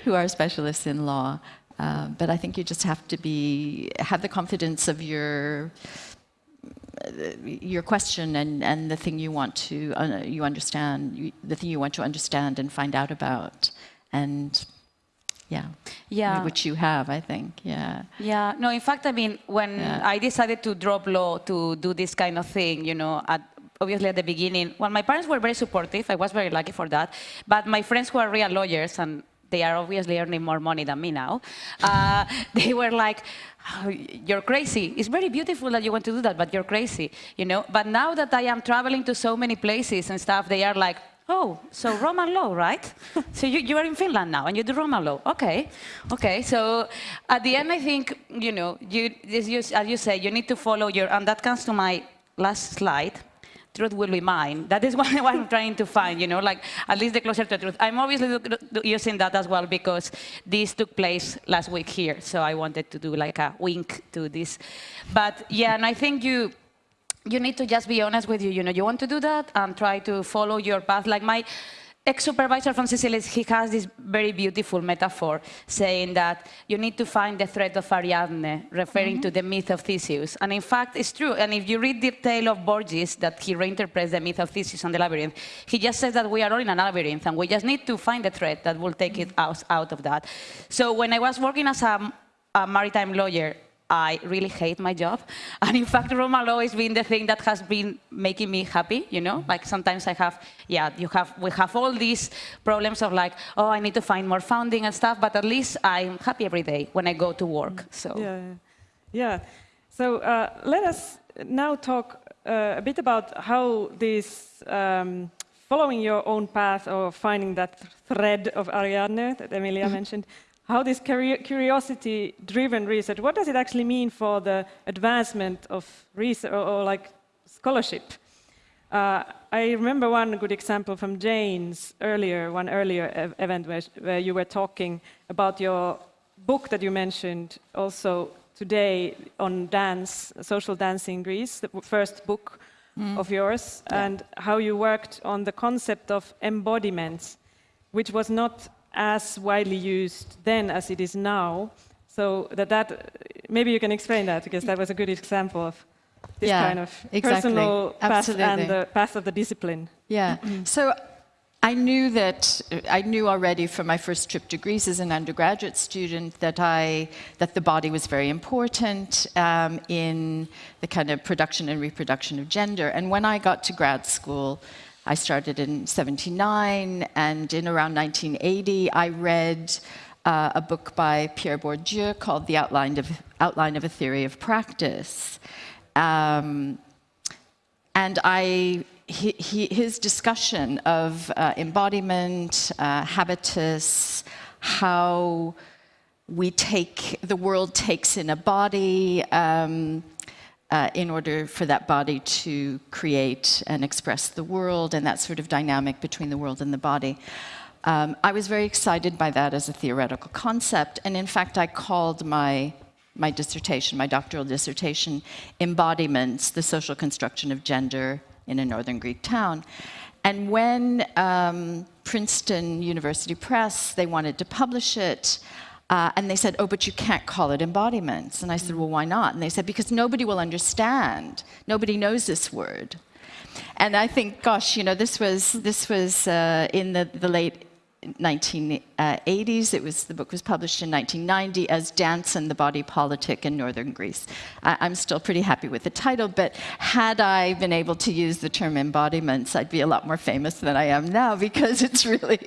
who are specialists in law. Uh, but I think you just have to be have the confidence of your your question and, and the thing you want to uh, you understand you, the thing you want to understand and find out about and yeah yeah which you have i think yeah yeah no in fact i mean when Yeah. i decided to drop law to do this kind of thing you know at obviously at the beginning well my parents were very supportive i was very lucky for that but my friends who are real lawyers and they are obviously earning more money than me now uh, they were like "Oh, you're crazy it's very beautiful that you want to do that but you're crazy you know but now that i am traveling to so many places and stuff they are like Oh, so Roman law, right? so you, you are in Finland now and you do Roman law. Okay, okay. So at the end, I think, you know, you, as, you, as you say, you need to follow your, and that comes to my last slide, truth will be mine. That is what I'm trying to find, you know, like at least the closer to the truth. I'm obviously using that as well because this took place last week here. So I wanted to do like a wink to this. But yeah, and I think you, you need to just be honest with you. You know, you want to do that and try to follow your path. Like my ex-supervisor from Sicily, he has this very beautiful metaphor saying that you need to find the thread of Ariadne, referring to mm-hmm. the myth of Theseus. And in fact, it's true. And if you read the tale of Borges, that he reinterprets the myth of Theseus and the labyrinth, he just says that we are all in a labyrinth and we just need to find the thread that will take it mm-hmm. out, out of that. So when I was working as a, a maritime lawyer, I really hate my job. And in fact, Roman law has been the thing that has been making me happy, you know? Like sometimes I have, yeah, you have, we have all these problems of like, oh, I need to find more funding and stuff, but at least I'm happy every day when I go to work, so. Yeah, yeah. yeah. So uh, let us now talk uh, a bit about how this um, following your own path or finding that thread of Ariadne that Emilia mentioned, how this curiosity-driven research, what does it actually mean for the advancement of research or, or like scholarship? Uh, I remember one good example from Jane's earlier, one earlier ev- event where, where you were talking about your book that you mentioned also today on dance, social dance in Greece, the first book of yours, and how you worked on the concept of embodiments, which was not as widely used then as it is now. So that, that maybe you can explain that because that was a good example of this Yeah, kind of exactly. personal path and the path of the discipline. Yeah. So I knew that I knew already from my first trip to Greece as an undergraduate student that I that the body was very important um, in the kind of production and reproduction of gender. And when I got to grad school, I started in '79, and in around 1980, I read. Uh, a book by Pierre Bourdieu called The Outline of, Outline of a Theory of Practice. Um, and I, he, he, his discussion of uh, embodiment, uh, habitus, how we take, the world takes in a body um, uh, in order for that body to create and express the world, and that sort of dynamic between the world and the body. Um, I was very excited by that as a theoretical concept, and in fact, I called my my dissertation, my doctoral dissertation, Embodiments, the Social Construction of Gender in a Northern Greek Town. And when um, Princeton University Press, they wanted to publish it, uh, and they said, oh, but you can't call it embodiments. And I said, well, why not? And they said, because nobody will understand. Nobody knows this word. And I think, gosh, you know, this was, this was uh, in the, the late 1980s. It was the book was published in 1990 as Dance and the Body Politic in Northern Greece. I, I'm still pretty happy with the title, but had I been able to use the term embodiments, I'd be a lot more famous than I am now because it's really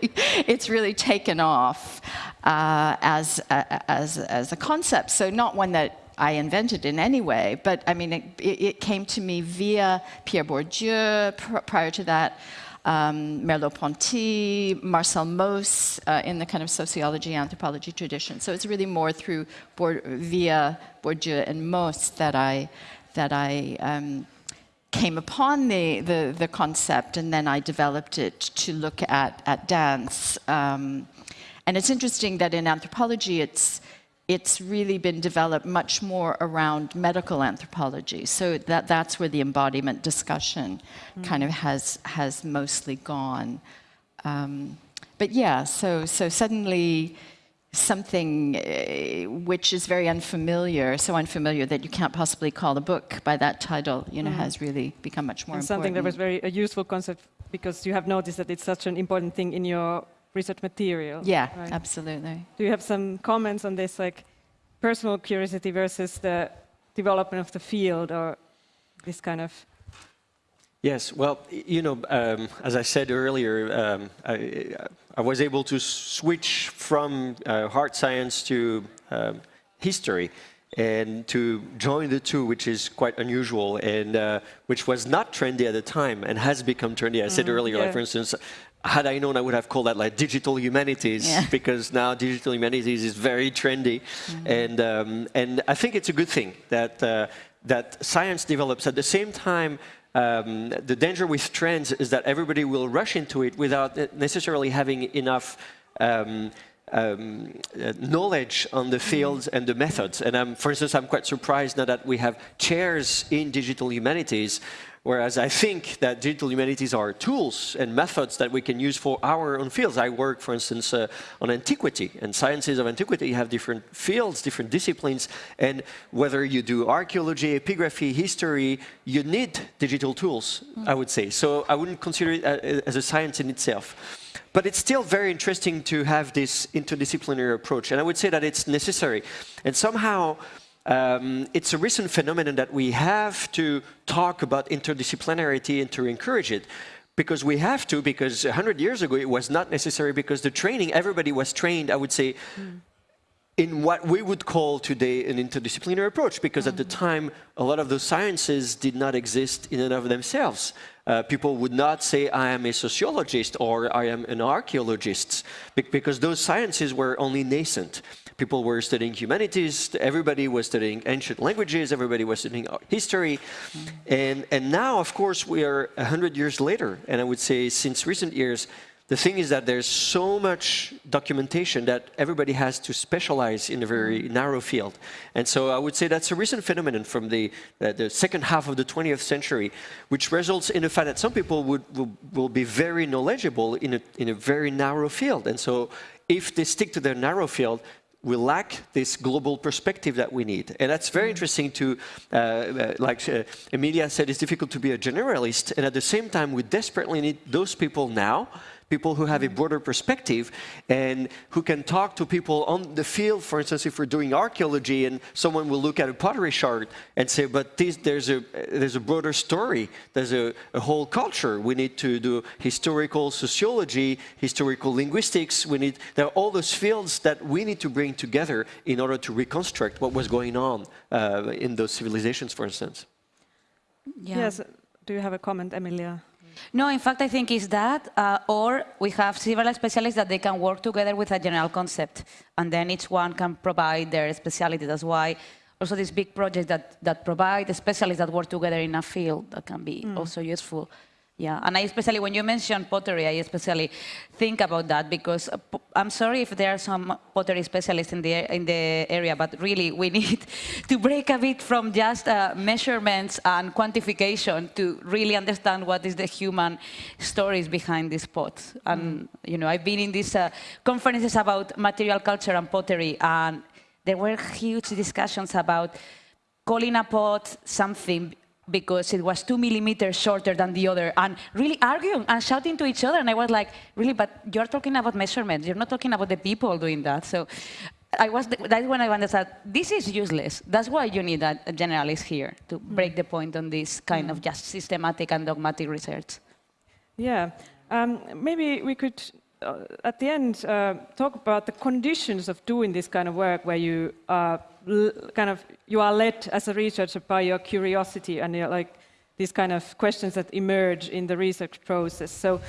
it's really taken off uh, as, as as a concept. So not one that I invented in any way, but I mean, it, it came to me via Pierre Bourdieu. Pr prior to that, um, Merleau-Ponty, Marcel Mauss uh, in the kind of sociology, anthropology tradition. So it's really more through Bourd via Bourdieu and Mauss that I that I um, came upon the, the, the concept, and then I developed it to look at at dance. Um, and it's interesting that in anthropology, it's it's really been developed much more around medical anthropology. So that, that's where the embodiment discussion mm. kind of has, has mostly gone. Um, but yeah, so, so suddenly something uh, which is very unfamiliar, so unfamiliar that you can't possibly call a book by that title, you know, mm. has really become much more and important. Something that was very a useful concept because you have noticed that it's such an important thing in your research material. Yeah, right? absolutely. Do you have some comments on this, like personal curiosity versus the development of the field or this kind of? Yes, well, you know, um, as I said earlier, um, I, I, was able to switch from uh, hard science to um, history and to join the two, which is quite unusual and uh, which was not trendy at the time and has become trendy. I said mm, earlier, yeah. like for instance, had I known, I would have called that like digital humanities yeah. because now digital humanities is very trendy, mm -hmm. and um, and I think it's a good thing that uh, that science develops at the same time. Um, the danger with trends is that everybody will rush into it without necessarily having enough um, um, uh, knowledge on the fields and the methods. And um, for instance, I'm quite surprised now that we have chairs in digital humanities Whereas I think that digital humanities are tools and methods that we can use for our own fields. I work, for instance, uh, on antiquity and sciences of antiquity. Have different fields, different disciplines, and whether you do archaeology, epigraphy, history, you need digital tools, mm. I would say. So I wouldn't consider it uh, as a science in itself. But it's still very interesting to have this interdisciplinary approach, and I would say that it's necessary. And somehow, um, it's a recent phenomenon that we have to talk about interdisciplinarity and to encourage it because we have to, because 100 years ago it was not necessary because the training, everybody was trained, I would say, mm. in what we would call today an interdisciplinary approach, because mm. at the mm. time a lot of those sciences did not exist in and of themselves. Uh, people would not say, I am a sociologist or I am an archaeologist, because those sciences were only nascent people were studying humanities, everybody was studying ancient languages, everybody was studying history. And, and now, of course, we are 100 years later, and I would say since recent years, the thing is that there's so much documentation that everybody has to specialize in a very narrow field. And so I would say that's a recent phenomenon from the, uh, the second half of the 20th century, which results in the fact that some people would, will, will be very knowledgeable in a, in a very narrow field. And so if they stick to their narrow field, we lack this global perspective that we need. And that's very mm. interesting to, uh, uh, like uh, Emilia said, it's difficult to be a generalist. And at the same time, we desperately need those people now people who have a broader perspective and who can talk to people on the field. For instance, if we're doing archaeology and someone will look at a pottery shard and say, but this, there's, a, there's a broader story, there's a, a, whole culture. We need to do historical sociology, historical linguistics. We need, there are all those fields that we need to bring together in order to reconstruct what was going on uh, in those civilizations, for instance. Yeah. Yes. Do you have a comment, Emilia? No, in fact, I think it's that, uh, or we have several specialists that they can work together with a general concept, and then each one can provide their specialty. That's why also this big project that, that provide specialists that work together in a field that can be mm. also useful. Yeah, and I especially, when you mention pottery, I especially think about that because uh, I'm sorry if there are some pottery specialists in the, in the area, but really we need to break a bit from just uh, measurements and quantification to really understand what is the human stories behind these pots. And, mm. you know, I've been in these uh, conferences about material culture and pottery, and there were huge discussions about calling a pot something because it was two millimeters shorter than the other, and really arguing and shouting to each other. And I was like, really, but you're talking about measurements. You're not talking about the people doing that. So I was, that's when I understood, this is useless. That's why you need a, a generalist here to break the point on this kind of just systematic and dogmatic research. Yeah, um, maybe we could, uh, at the end, uh, talk about the conditions of doing this kind of work, where you are kind of you are led as a researcher by your curiosity and you're like these kind of questions that emerge in the research process. So,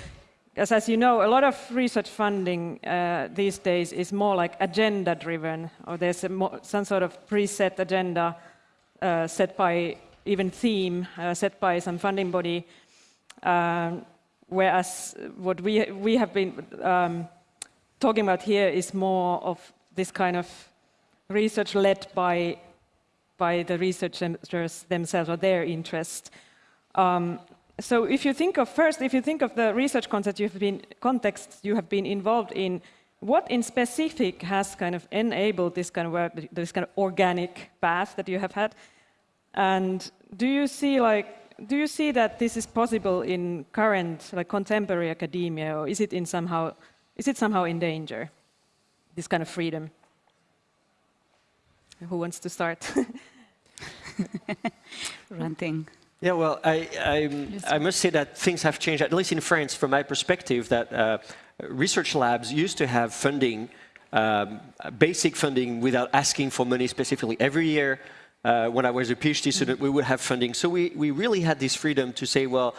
as, as you know, a lot of research funding uh, these days is more like agenda-driven, or there's some sort of preset agenda uh, set by even theme uh, set by some funding body. Um, whereas what we, we have been um, talking about here is more of this kind of research led by, by the researchers themselves or their interest. Um, so if you think of, first, if you think of the research context you've been, context you have been involved in, what in specific has kind of enabled this kind of work, this kind of organic path that you have had? And do you see like do you see that this is possible in current, like contemporary academia, or is it in somehow, is it somehow in danger, this kind of freedom? Who wants to start? Ranting. Yeah, well, I, I, I, must say that things have changed, at least in France, from my perspective, that uh, research labs used to have funding, um, basic funding, without asking for money specifically. Every year, uh, when I was a PhD student, we would have funding. So we, we really had this freedom to say, well,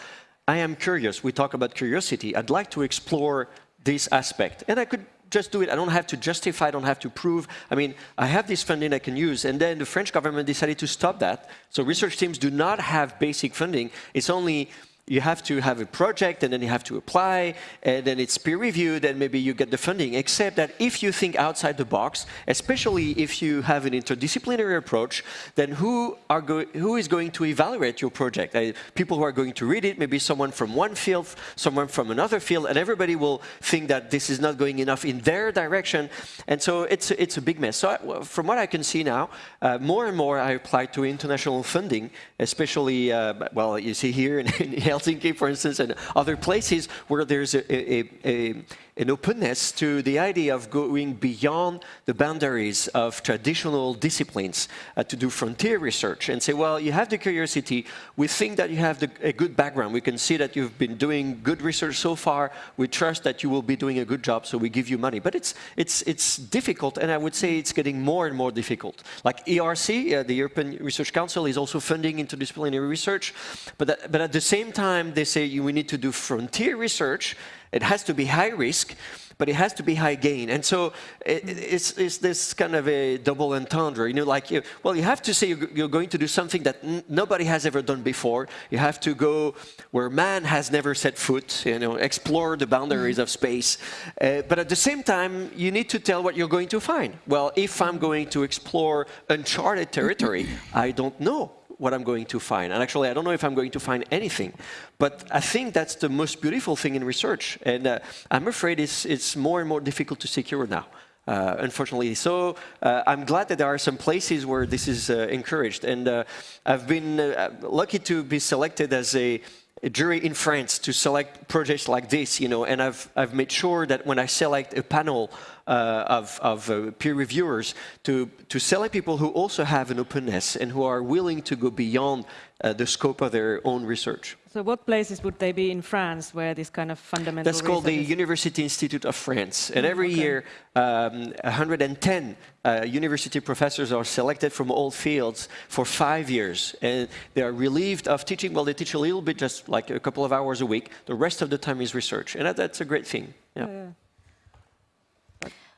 I am curious. We talk about curiosity. I'd like to explore this aspect. And I could just do it. I don't have to justify, I don't have to prove. I mean, I have this funding I can use. And then the French government decided to stop that. So research teams do not have basic funding. It's only you have to have a project and then you have to apply and then it's peer reviewed and maybe you get the funding except that if you think outside the box especially if you have an interdisciplinary approach then who are who is going to evaluate your project? Uh, people who are going to read it maybe someone from one field someone from another field and everybody will think that this is not going enough in their direction. And so it's it's a big mess. So I, from what I can see now uh, more and more I apply to international funding especially uh, well you see here in, in Helsinki, for instance, and other places where there's a, a, a, an openness to the idea of going beyond the boundaries of traditional disciplines uh, to do frontier research and say, well, you have the curiosity. We think that you have the, a good background. We can see that you've been doing good research so far. We trust that you will be doing a good job, so we give you money. But it's, it's, it's difficult, and I would say it's getting more and more difficult. Like ERC, uh, the European Research Council, is also funding interdisciplinary research. But, that, but at the same time, they say we need to do frontier research, it has to be high risk, but it has to be high gain. And so it, it's, it's, this kind of a double entendre. You know, like, you, well, you have to say you're, going to do something that nobody has ever done before. You have to go where man has never set foot, you know, explore the boundaries of space. Uh, but at the same time, you need to tell what you're going to find. Well, if I'm going to explore uncharted territory, I don't know what I'm going to find. And actually, I don't know if I'm going to find anything. But I think that's the most beautiful thing in research. And uh, I'm afraid it's, it's more and more difficult to secure now. Uh, unfortunately. So uh, I'm glad that there are some places where this is uh, encouraged. And uh, I've been uh, lucky to be selected as a, a, jury in France to select projects like this, you know, and I've, I've made sure that when I select a panel uh, of, of uh, peer reviewers to, to select people who also have an openness and who are willing to go beyond uh, the scope of their own research. So what places would they be in France where this kind of fundamental That's called the University Institute of France. And every okay. year, um, 110 uh, university professors are selected from all fields for five years. And they are relieved of teaching. Well, they teach a little bit, just like a couple of hours a week. The rest of the time is research. And that, that's a great thing. yeah. yeah.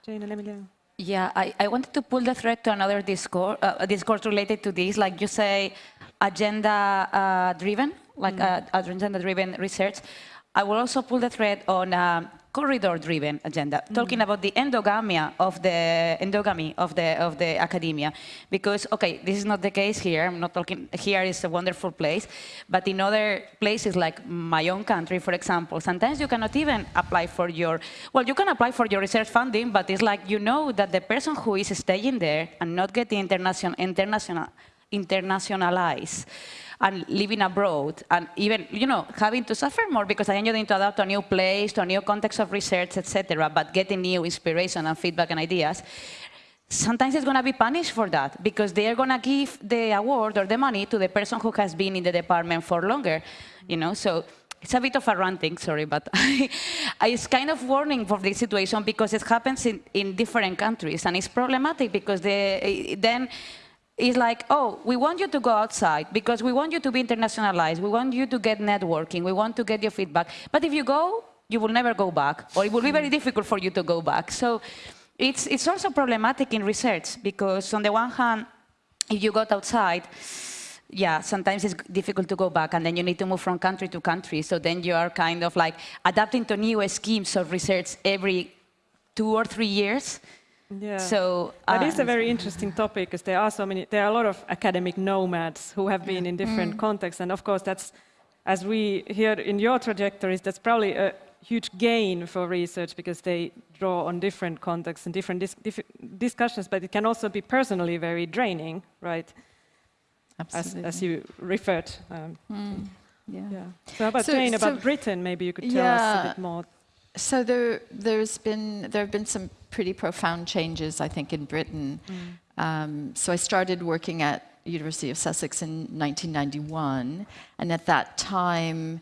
Jane and Emilia. Yeah, I, I wanted to pull the thread to another discourse, uh, discourse related to this, like you say, agenda-driven, uh, like mm. uh, agenda-driven research. I will also pull the thread on um, corridor-driven agenda, mm. talking about the endogamy of the endogamy of the of the academia, because okay, this is not the case here. I'm not talking. Here is a wonderful place, but in other places like my own country, for example, sometimes you cannot even apply for your. Well, you can apply for your research funding, but it's like you know that the person who is staying there and not getting international international internationalize and living abroad and even, you know, having to suffer more because I need to adapt to a new place, to a new context of research, etc., but getting new inspiration and feedback and ideas, sometimes it's going to be punished for that because they are going to give the award or the money to the person who has been in the department for longer, you know, so it's a bit of a ranting, sorry, but it's kind of warning for this situation because it happens in, in different countries and it's problematic because the, eh, then it's like, oh, we want you to go outside because we want you to be internationalized. We want you to get networking. We want to get your feedback. But if you go, you will never go back, or it will be very difficult for you to go back. So it's, it's also problematic in research because on the one hand, if you got outside, yeah, sometimes it's difficult to go back and then you need to move from country to country. So then you are kind of like adapting to new schemes of research every two or three years. Yeah. So that uh, is a very interesting topic because there are so many, there are a lot of academic nomads who have been in different contexts. And of course, that's, as we hear in your trajectories, that's probably a huge gain for research because they draw on different contexts and different dis discussions, but it can also be personally very draining, right? Absolutely. As, as you referred. Um, yeah. yeah. So about So- Jane, about so- Britain, maybe you could tell us a bit more. So there, there's been there have been some pretty profound changes, I think, in Britain. Um, so I started working at University of Sussex in 1991, and at that time,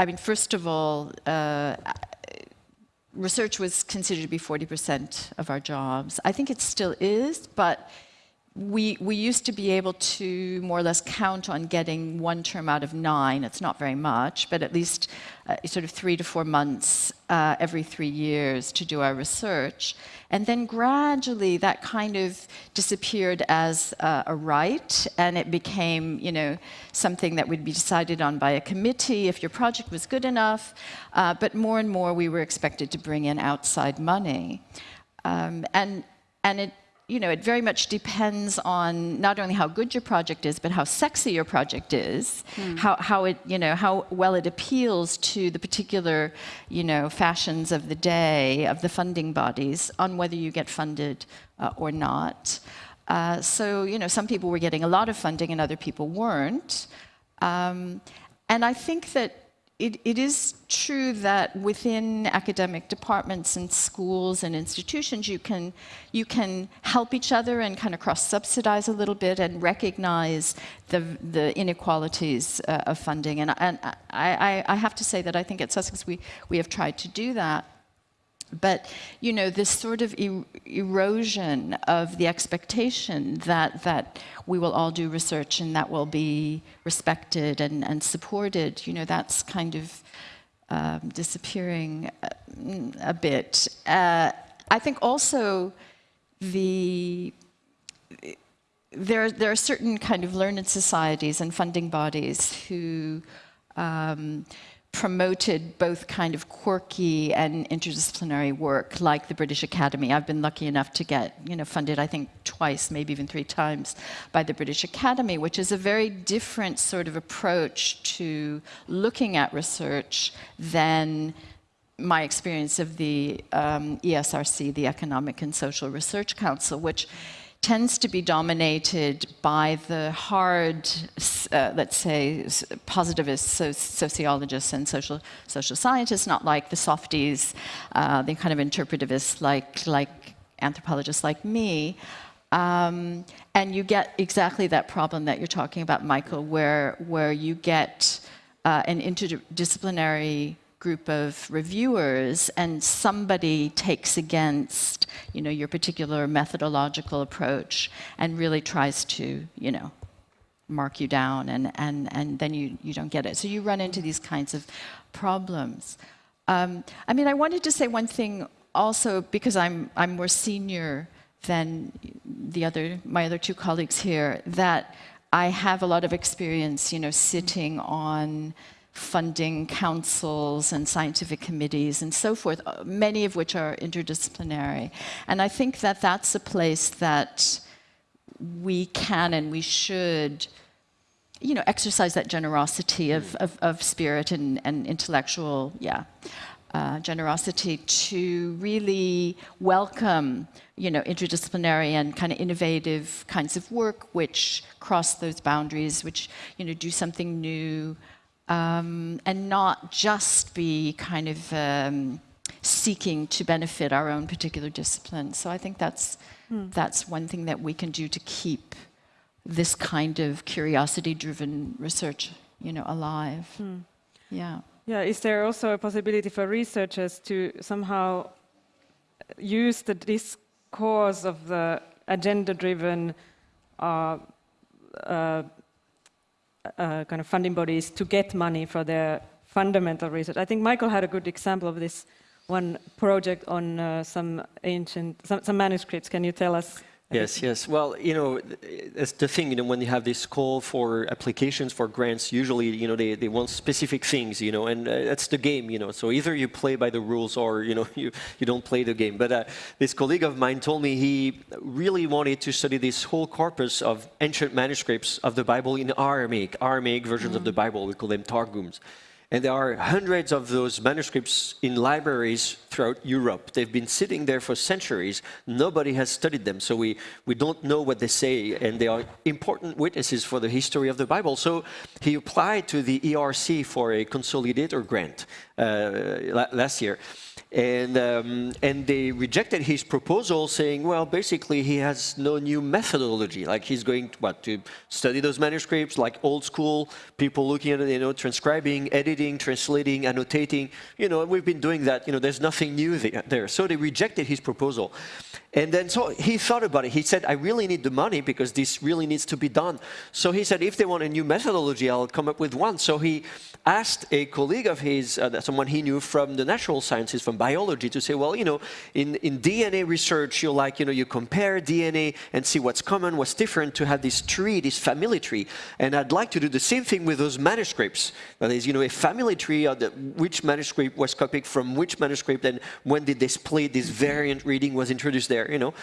I mean, first of all, uh, research was considered to be 40% of our jobs. I think it still is, but we, we used to be able to more or less count on getting one term out of nine. It's not very much, but at least uh, sort of three to four months uh, every three years to do our research. And then gradually that kind of disappeared as uh, a right, and it became, you know, something that would be decided on by a committee if your project was good enough. Uh, but more and more we were expected to bring in outside money. Um, and, and it, you know, it very much depends on not only how good your project is, but how sexy your project is, how, how it, you know, how well it appeals to the particular, you know, fashions of the day, of the funding bodies, on whether you get funded uh, or not. Uh, so, you know, some people were getting a lot of funding and other people weren't. Um, and I think that it, it is true that within academic departments and schools and institutions, you can, you can help each other and kind of cross-subsidize a little bit and recognize the, the inequalities uh, of funding. And, and I, I, I have to say that I think at Sussex we, we have tried to do that. But you know, this sort of er erosion of the expectation that that we will all do research and that will be respected and, and supported, you know, that's kind of um, disappearing a, a bit. Uh, I think also the there, there are certain kind of learned societies and funding bodies who um, promoted both kind of quirky and interdisciplinary work, like the British Academy. I've been lucky enough to get, you know, funded, I think, twice, maybe even three times, by the British Academy, which is a very different sort of approach to looking at research than my experience of the um, ESRC, the Economic and Social Research Council, which tends to be dominated by the hard, uh, let's say, positivist so sociologists and social social scientists, not like the softies, uh, the kind of interpretivists like like anthropologists like me. Um, and you get exactly that problem that you're talking about, Michael, where where you get uh, an interdisciplinary group of reviewers and somebody takes against you know your particular methodological approach and really tries to you know mark you down and and and then you you don't get it. So you run into these kinds of problems. Um, I mean I wanted to say one thing also because I'm I'm more senior than the other my other two colleagues here that I have a lot of experience you know sitting on funding councils and scientific committees and so forth, uh, many of which are interdisciplinary. And I think that that's a place that we can and we should you know, exercise that generosity of, of, of spirit and, and intellectual, yeah. uh, generosity to really welcome, you know, interdisciplinary and kind of innovative kinds of work which cross those boundaries, which, you know, do something new, um, and not just be kind of um, seeking to benefit our own particular discipline. So I think that's, that's one thing that we can do to keep this kind of curiosity-driven research, you know, alive. Yeah. Yeah, is there also a possibility for researchers to somehow use the discourse of the agenda-driven uh, uh, uh, kind of funding bodies to get money for their fundamental research? I think Michael had a good example of this one project on uh, some ancient, some, some manuscripts. Can you tell us Yes, yes. Well, you know, it's the thing, you know, when you have this call for applications for grants, usually, you know, they, they want specific things, you know, and uh, that's the game, you know. So either you play by the rules or, you know, you, you don't play the game. But uh, this colleague of mine told me he really wanted to study this whole corpus of ancient manuscripts of the Bible in Aramaic, Aramaic versions of the Bible. We call them Targums. And there are hundreds of those manuscripts in libraries throughout Europe. They've been sitting there for centuries. Nobody has studied them, so we, we don't know what they say, and they are important witnesses for the history of the Bible. So he applied to the ERC for a consolidator grant uh, last year. And, um, and they rejected his proposal saying, well, basically he has no new methodology. Like he's going to, what, to study those manuscripts like old school, people looking at it, you know, transcribing, editing, translating, annotating. You know, we've been doing that. You know, there's nothing new there. So they rejected his proposal. And then so he thought about it. He said, I really need the money because this really needs to be done. So he said, if they want a new methodology, I'll come up with one. So he asked a colleague of his, uh, someone he knew from the natural sciences, from biology, to say, well, you know, in, in DNA research, you like, you know, you compare DNA and see what's common, what's different, to have this tree, this family tree. And I'd like to do the same thing with those manuscripts. That is, you know, a family tree of the, which manuscript was copied from which manuscript and when did they split, this variant reading was introduced there, you know.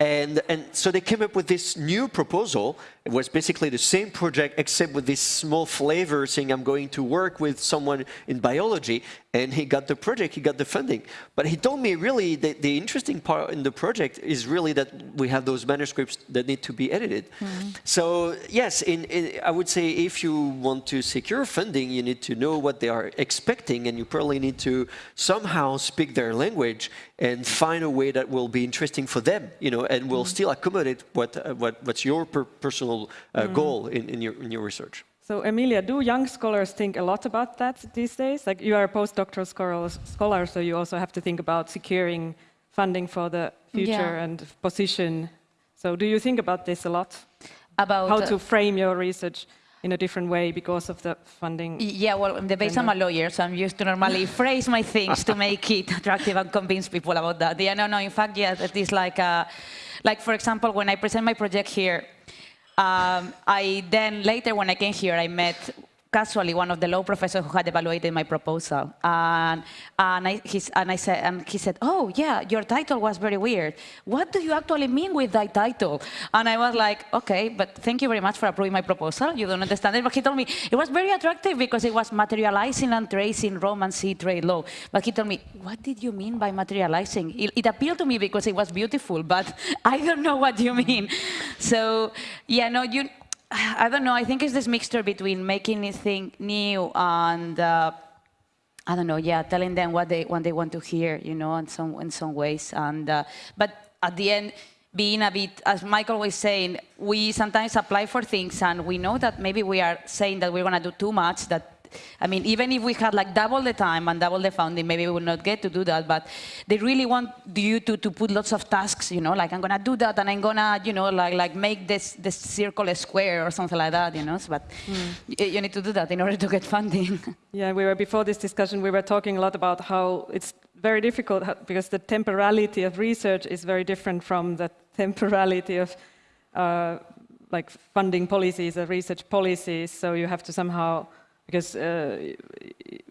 And, and so they came up with this new proposal. It was basically the same project except with this small flavor saying I'm going to work with someone in biology and he got the project, he got the funding. But he told me really that the interesting part in the project is really that we have those manuscripts that need to be edited. Mm -hmm. So yes, in, in, I would say if you want to secure funding, you need to know what they are expecting and you probably need to somehow speak their language and find a way that will be interesting for them, you know, and will mm -hmm. still accommodate what, uh, what, what's your per personal uh, mm -hmm. goal in, in, your, in your research. So Emilia, do young scholars think a lot about that these days? Like you are a postdoctoral scholar, so you also have to think about securing funding for the future yeah. and position. So do you think about this a lot? About how to frame your research in a different way because of the funding? Yeah, well, in the base I'm a lawyer, so I'm used to normally phrase my things to make it attractive and convince people about that. Yeah, no, no, in fact, yeah, it is like, a, like for example, when I present my project here, um, I then later when I came here, I met casually one of the law professors who had evaluated my proposal. And, and, I, and I said, and he said, oh, yeah, your title was very weird. What do you actually mean with that title? And I was like, okay, but thank you very much for approving my proposal. You don't understand it. But he told me it was very attractive because it was materializing and tracing Roman sea trade law. But he told me, what did you mean by materializing? It, it appealed to me because it was beautiful, but I don't know what you mean. So, yeah, no, you, I don't know. I think it's this mixture between making anything new and uh, I don't know. Yeah, telling them what they what they want to hear. You know, in some in some ways. And uh, but at the end, being a bit, as Michael was saying, we sometimes apply for things and we know that maybe we are saying that we're going to do too much. That I mean, even if we had like double the time and double the funding, maybe we would not get to do that. But they really want you to, to put lots of tasks, you know, like I'm going to do that and I'm going to, you know, like, like make this, this circle a square or something like that, you know. So, but mm. you need to do that in order to get funding. yeah, we were, before this discussion, we were talking a lot about how it's very difficult because the temporality of research is very different from the temporality of uh, like funding policies or research policies. So you have to somehow because uh,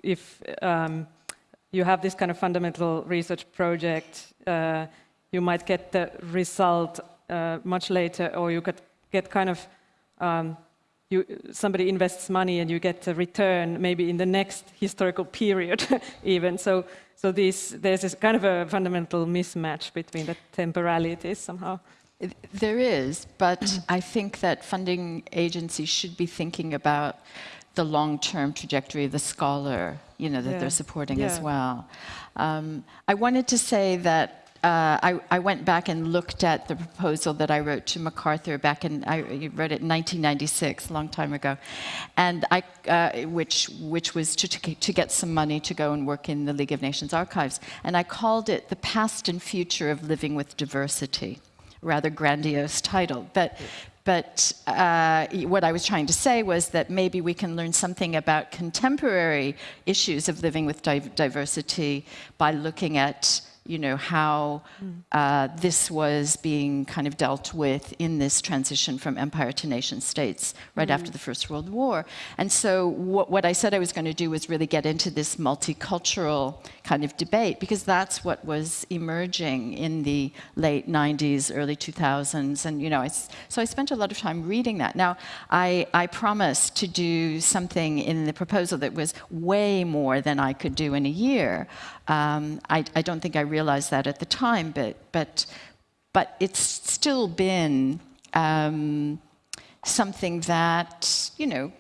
if um, you have this kind of fundamental research project, uh, you might get the result uh, much later, or you could get kind of um, you, somebody invests money and you get a return maybe in the next historical period even. So, so there's this kind of a fundamental mismatch between the temporalities somehow. There is, but I think that funding agencies should be thinking about the long-term trajectory of the scholar, you know, that Yeah. they're supporting as well. Um, I wanted to say that uh, I, I went back and looked at the proposal that I wrote to MacArthur back in, I wrote it in 1996, a long time ago, and I, uh, which, which was to, to get some money to go and work in the League of Nations archives. And I called it The Past and Future of Living with Diversity rather grandiose title. But, but uh, what I was trying to say was that maybe we can learn something about contemporary issues of living with div- diversity by looking at you know, how uh, this was being kind of dealt with in this transition from empire to nation states right after the First World War. And so what, what I said I was going to do was really get into this multicultural kind of debate because that's what was emerging in the late 90s, early 2000s. And, you know, I so I spent a lot of time reading that. Now, I, I promised to do something in the proposal that was way more than I could do in a year. Um, I, I don't think I realized that at the time, but, but, but it's still been um, something that, you know,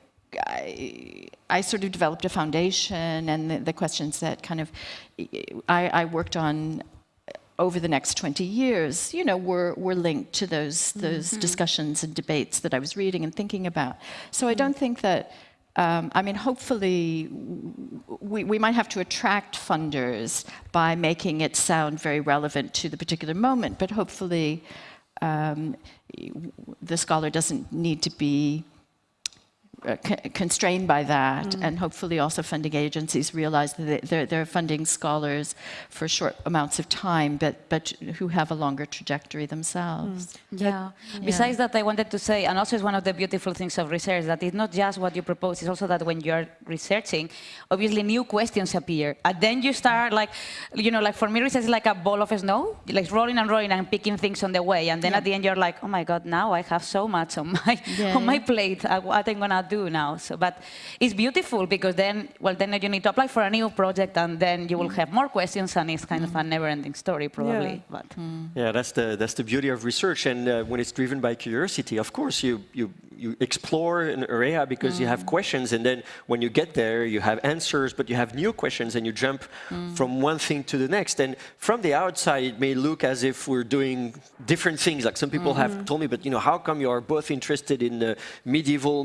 I, I sort of developed a foundation and the, the questions that kind of I, I worked on over the next 20 years, you know, were, were linked to those, those discussions and debates that I was reading and thinking about. So I don't think that, um, I mean, hopefully we, we might have to attract funders by making it sound very relevant to the particular moment, but hopefully um, the scholar doesn't need to be constrained by that, and hopefully also funding agencies realize that they- they're, they're funding scholars for short amounts of time, but, but who have a longer trajectory themselves. Yeah. Besides that, I wanted to say, and also it's one of the beautiful things of research, that it's not just what you propose, it's also that when you're researching, obviously new questions appear. And then you start like, you know, like for me, research is like a ball of snow, like rolling and rolling and picking things on the way. And then at the end, you're like, oh my God, now I have so much on my, Yeah, on my yeah. plate, uh, what I'm gonna do now. So, but it's beautiful because then, well, then you need to apply for a new project and then you will mm. have more questions and it's kind of a mm. never-ending story probably. But mm. Yeah, that's the that's the beauty of research, and uh, when it's driven by curiosity, of course, you you you explore an area because you have questions, and then when you get there, you have answers, but you have new questions, and you jump from one thing to the next. And from the outside, it may look as if we're doing different things. Like some people have mm-hmm. told me, but you know, how come you are both interested in uh, medieval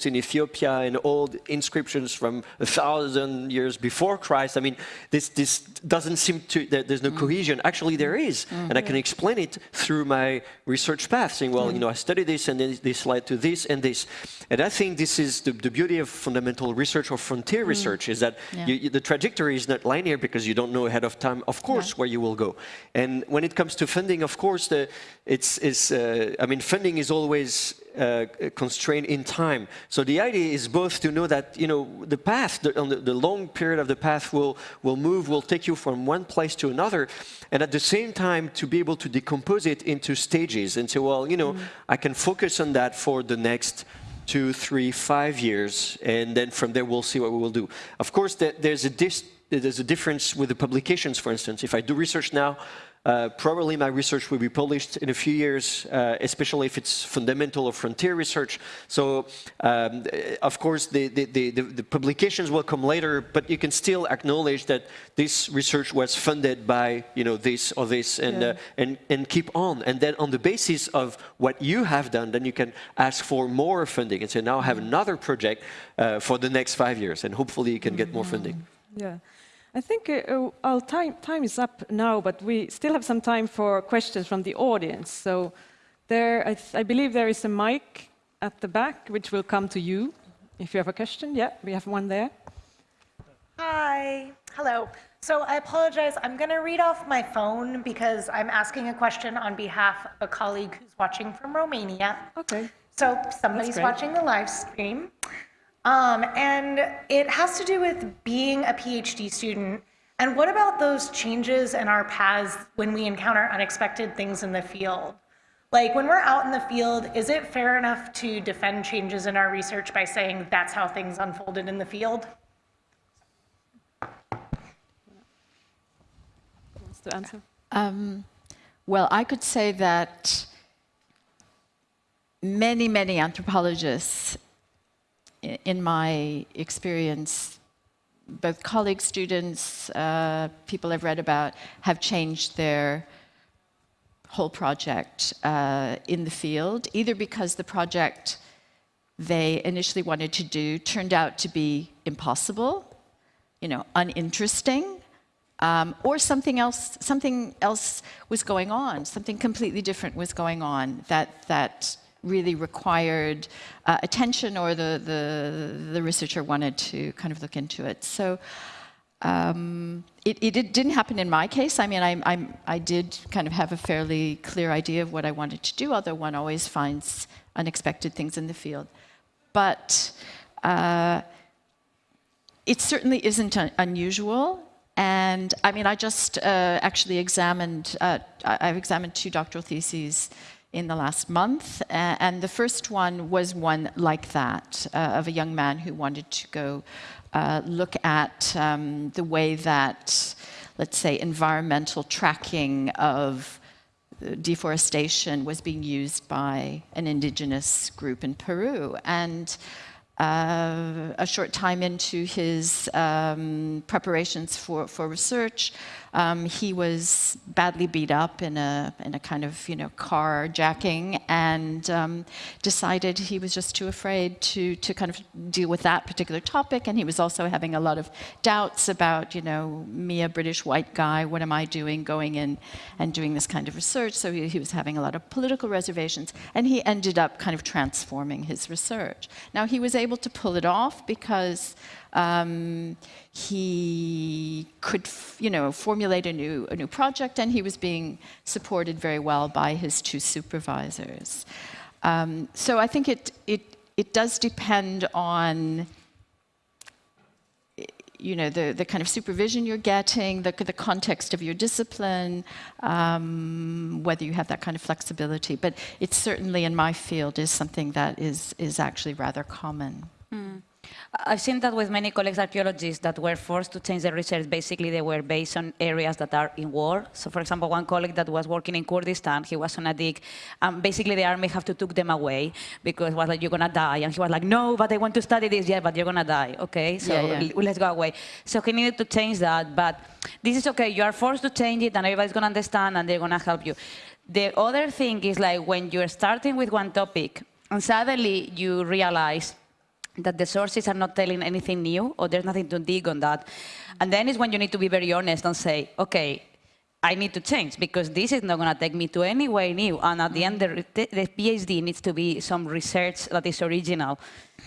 manuscripts in Ethiopia and old inscriptions from a thousand years before Christ? I mean, this this doesn't seem to. There's no cohesion. Actually, there is, and I can explain it through my research path, saying, well, you know, I studied this, and then this led to this and this. And I think this is the, the beauty of fundamental research or frontier research is that Yeah. you, you- the trajectory is not linear because you don't know ahead of time, of course, where you will go. And when it comes to funding, of course, the, it's, it's uh, I mean, funding is always uh, constrained in time. So the idea is both to know that, you know, the path, the, on the, the long period of the path will, will move, will take you from one place to another, and at the same time to be able to decompose it into stages and say, well, you know, mm. I can focus on that for the next two, three, five years, and then from there we'll see what we will do. Of course, there- there's a, dis- there's a difference with the publications, for instance. If I do research now, uh, probably my research will be published in a few years, uh, especially if it's fundamental or frontier research. So, um, of course, the, the, the, the- the publications will come later, but you can still acknowledge that this research was funded by, you know, this or this, and, Yeah. uh, and, and keep on. And then on the basis of what you have done, then you can ask for more funding and say, now I have another project uh, for the next five years, and hopefully you can get more funding. Yeah. I think uh, uh, our time, time is up now, but we still have some time for questions from the audience. So there, I, th- I believe there is a mic at the back, which will come to you if you have a question. Yeah, we have one there. Hi. Hello. So I apologize. I'm going to read off my phone because I'm asking a question on behalf of a colleague who's watching from Romania. Okay. So somebody's watching the live stream. Um, and it has to do with being a PhD student. And what about those changes in our paths when we encounter unexpected things in the field? Like when we're out in the field, is it fair enough to defend changes in our research by saying that's how things unfolded in the field? Wants to answer? Um, well, I could say that many, many anthropologists, i- in my experience, both colleagues, students, uh, people I've read about, have changed their whole project uh, in the field, either because the project they initially wanted to do turned out to be impossible, you know, uninteresting, um, or something else, something else was going on, something completely different was going on that, that really required uh, attention or the, the, the researcher wanted to kind of look into it. So um, it, it, it didn't happen in my case. I mean, I, I'm, I did kind of have a fairly clear idea of what I wanted to do, although one always finds unexpected things in the field. But uh, it certainly isn't un- unusual. And I mean, I just uh, actually examined, uh, I- I've examined two doctoral theses in the last month. a- And the first one was one like that, uh, of a young man who wanted to go uh, look at um, the way that, let's say, environmental tracking of deforestation was being used by an indigenous group in Peru. And uh, a short time into his um, preparations for, for research, um, he was badly beat up in a, in a kind of, you know, carjacking and um, decided he was just too afraid to, to kind of deal with that particular topic. And he was also having a lot of doubts about, you know, me, a British white guy, what am I doing going in and doing this kind of research? So he, he was having a lot of political reservations. And he ended up kind of transforming his research. Now, he was able to pull it off because um, he could, you know, formulate a new, a new project, and he was being supported very well by his two supervisors. Um, so I think it, it, it does depend on you know, the, the kind of supervision you're getting, the, the context of your discipline, um, whether you have that kind of flexibility. But it certainly in my field is something that is, is actually rather common. I've seen that with many colleagues archaeologists that were forced to change their research. Basically, they were based on areas that are in war. So, for example, one colleague that was working in Kurdistan, he was on a dig, and basically the army have to took them away because it was like, you're gonna die. And he was like, no, but I want to study this. Yeah, but you're gonna die. Okay, so Yeah, yeah. let's go away. So he needed to change that, but this is okay. You are forced to change it, and everybody's gonna understand, and they're gonna help you. The other thing is like when you're starting with one topic, and suddenly you realize that the sources are not telling anything new or there's nothing to dig on that. And then is when you need to be very honest and say, okay, I need to change because this is not going to take me to anywhere new. And at the end, the, the PhD needs to be some research that is original.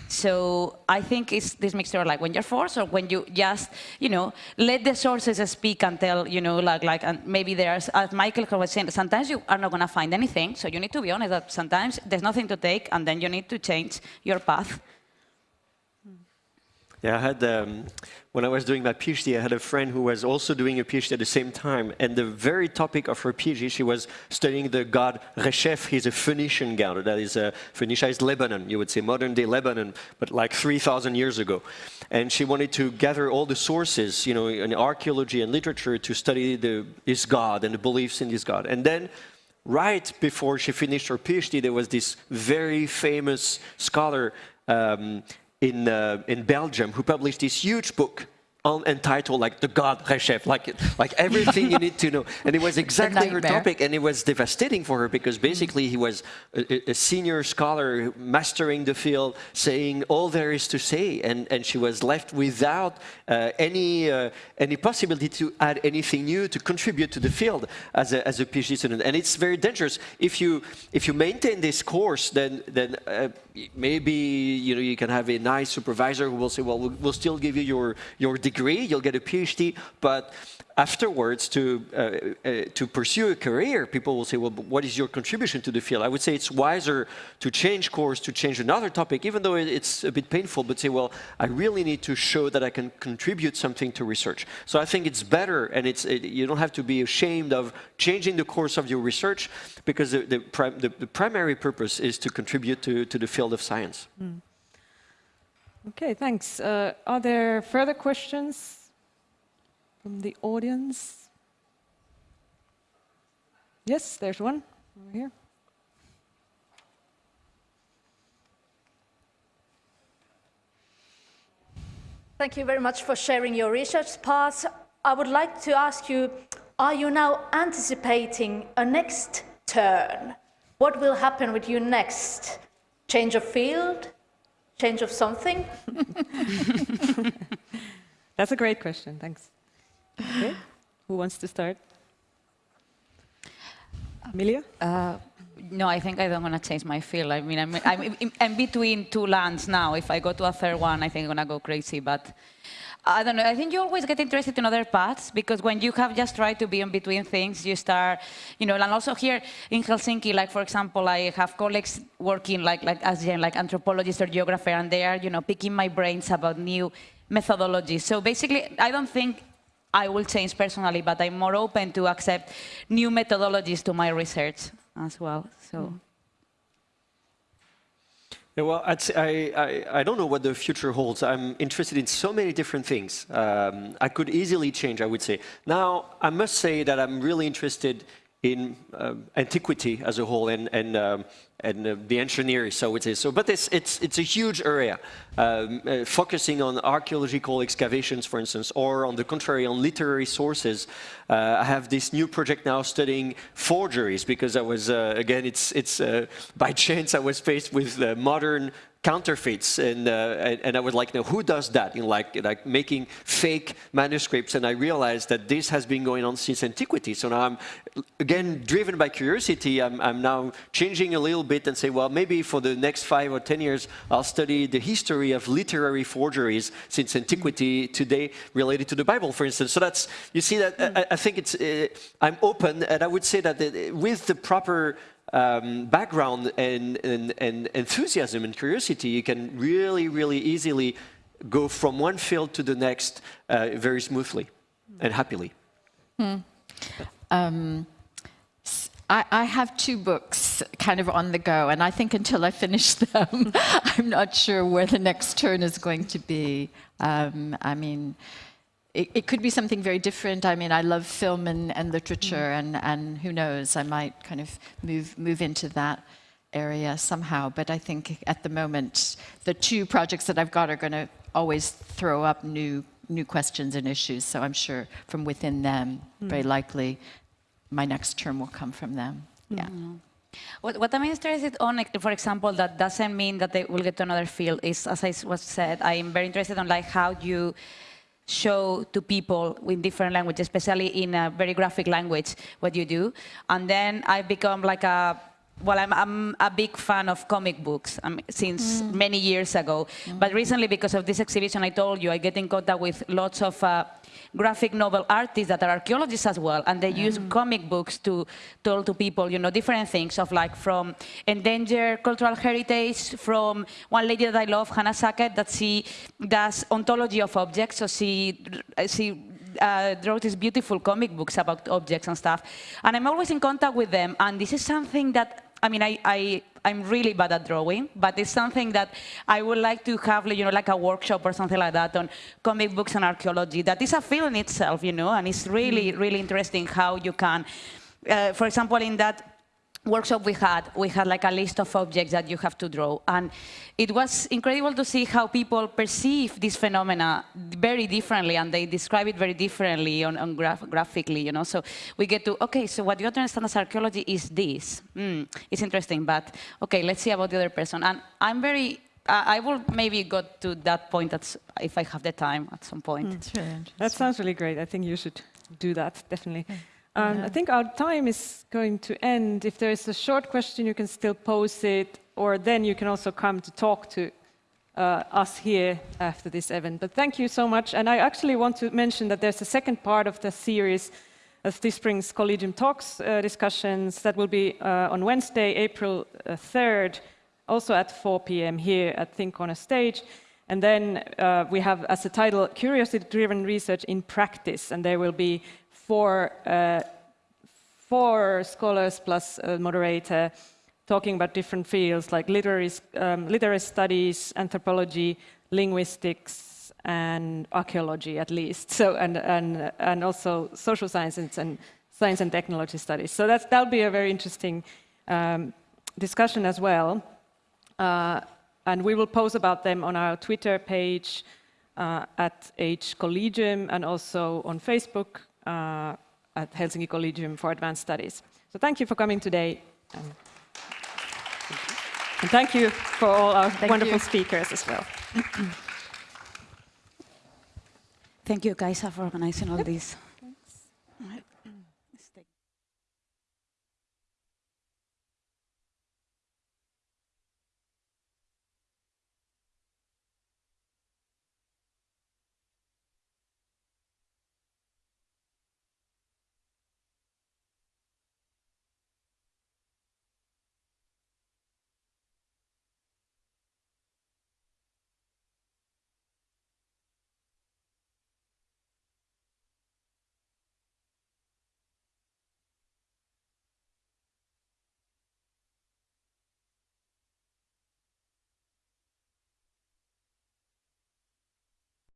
So I think it's this mixture, like when you're forced or when you just, you know, let the sources speak and tell, you know, like, like and maybe there's, as Michael was saying, sometimes you are not going to find anything. So you need to be honest that sometimes there's nothing to take and then you need to change your path. Yeah, I had, um, when I was doing my PhD, I had a friend who was also doing a PhD at the same time. And the very topic of her PhD, she was studying the god Reshef. He's a Phoenician god. That is, uh, Phoenicia is Lebanon, you would say modern day Lebanon, but like 3,000 years ago. And she wanted to gather all the sources, you know, in archaeology and literature to study the, this god and the beliefs in this god. And then right before she finished her PhD, there was this very famous scholar um, in, uh, in Belgium who published this huge book on, entitled like the God Reshef, like, like everything you need to know. And it was exactly her topic and it was devastating for her because basically he was a, a senior scholar mastering the field, saying all there is to say and, and she was left without uh, any, uh, any possibility to add anything new to contribute to the field as a, as a PhD student. And it's very dangerous. If you, if you maintain this course, then, then uh, maybe you, know, you can have a nice supervisor who will say, well, we'll, still give you your, your degree, you'll get a PhD, but afterwards to, uh, uh, to pursue a career, people will say, well, what is your contribution to the field? I would say it's wiser to change course, to change another topic, even though it's a bit painful, but say, well, I really need to show that I can contribute something to research. So I think it's better, and it's, it, you don't have to be ashamed of changing the course of your research, because the, the, prim the, the primary purpose is to contribute to, to the field of science. Mm. Okay, thanks. Uh, are there further questions? From the audience? Yes, there's one over here. Thank you very much for sharing your research paths. I would like to ask you, are you now anticipating a next turn? What will happen with you next? Change of field? Change of something? That's a great question, thanks. Okay. Who wants to start? Amelia? Uh, no, I think I don't want to change my field. I mean, I'm, I'm, I'm, between two lands now. If I go to a third one, I think I'm going to go crazy. But I don't know. I think you always get interested in other paths because when you have just tried to be in between things, you start, you know, and also here in Helsinki, like, for example, I have colleagues working like, like as like anthropologists or geographers, and they are, you know, picking my brains about new methodologies. So basically, I don't think I will change personally, but I'm more open to accept new methodologies to my research as well. So. Mm. Yeah, well, I, I, I, don't know what the future holds. I'm interested in so many different things. Um, I could easily change, I would say. Now, I must say that I'm really interested in uh, antiquity as a whole and, and, um, and uh, the engineering, so it is. So, but it's, it's, it's a huge area, um, uh, focusing on archaeological excavations, for instance, or on the contrary, on literary sources. Uh, I have this new project now studying forgeries because I was, uh, again, it's, it's uh, by chance I was faced with modern counterfeits and, uh, and I was like, no, who does that? In like, like making fake manuscripts. And I realized that this has been going on since antiquity. So now I'm, again, driven by curiosity, I'm, I'm now changing a little bit and say, well, maybe for the next five or 10 years, I'll study the history of literary forgeries since antiquity today related to the Bible, for instance. So that's, you see that, I, I think it's, uh, I'm open and I would say that uh, with the proper um, background and, and, and, enthusiasm and curiosity, you can really, really easily go from one field to the next uh, very smoothly and happily. Hmm. Um, I, have two books kind of on the go, and I think until I finish them, I'm not sure where the next turn is going to be. Um, I mean, it, it, could be something very different. I mean, I love film and, and literature, mm. and, and who knows, I might kind of move, move into that area somehow. But I think at the moment, the two projects that I've got are going to always throw up new, new questions and issues. So I'm sure from within them, mm. very likely, my next term will come from them. Mm. Yeah. What, what, I'm interested on, for example, that doesn't mean that they will get to another field, is, as I was said, I'm very interested on like how you show to people in different languages, especially in a very graphic language, what you do. And then I've become like a, well, I'm, I'm a big fan of comic books um, since mm. many years ago. Mm. But recently, because of this exhibition I told you, I get in contact with lots of uh, graphic novel artists that are archaeologists as well, and they mm. use comic books to tell to people, you know, different things of like from endangered cultural heritage, from one lady that I love, Hannah Sackett, that she does ontology of objects, so she, she uh, wrote these beautiful comic books about objects and stuff. And I'm always in contact with them, and this is something that, I mean, I, I I'm really bad at drawing, but it's something that I would like to have, you know, like a workshop or something like that on comic books and archaeology. That is a field in itself, you know, and it's really, mm. really interesting how you can, uh, for example, in that workshop we had, we had like a list of objects that you have to draw. And it was incredible to see how people perceive this phenomena very differently and they describe it very differently on, on graph graphically, you know. So we get to, okay, so what you have to understand as archaeology is this. Mm, it's interesting, but okay, let's see about the other person. And I'm very I will maybe go to that point if I have the time at some point. Mm, really that sounds really great. I think you should do that, definitely. Mm. Um, yeah. I think our time is going to end. If there is a short question, you can still pose it, or then you can also come to talk to uh, us here after this event. But thank you so much. And I actually want to mention that there's a second part of the series of this spring's Collegium Talks uh, discussions that will be uh, on Wednesday, April uh, 3rd, also at 4 p.m. here at Think Corner Stage. And then uh, we have as a title, Curiosity-Driven Research in Practice, and there will be four, uh, four scholars plus a moderator talking about different fields like literary, um, literary studies, anthropology, linguistics, and archaeology at least, so, and, and, and also social sciences and science and technology studies. So that's, that'll be a very interesting um, discussion as well. Uh, and we will post about them on our Twitter page uh, at H Collegium and also on Facebook uh, at Helsinki Collegium for Advanced Studies. So thank you for coming today. And, and thank you for all our Thank wonderful you. speakers as well. Thank you, Kaisa, for organizing all this.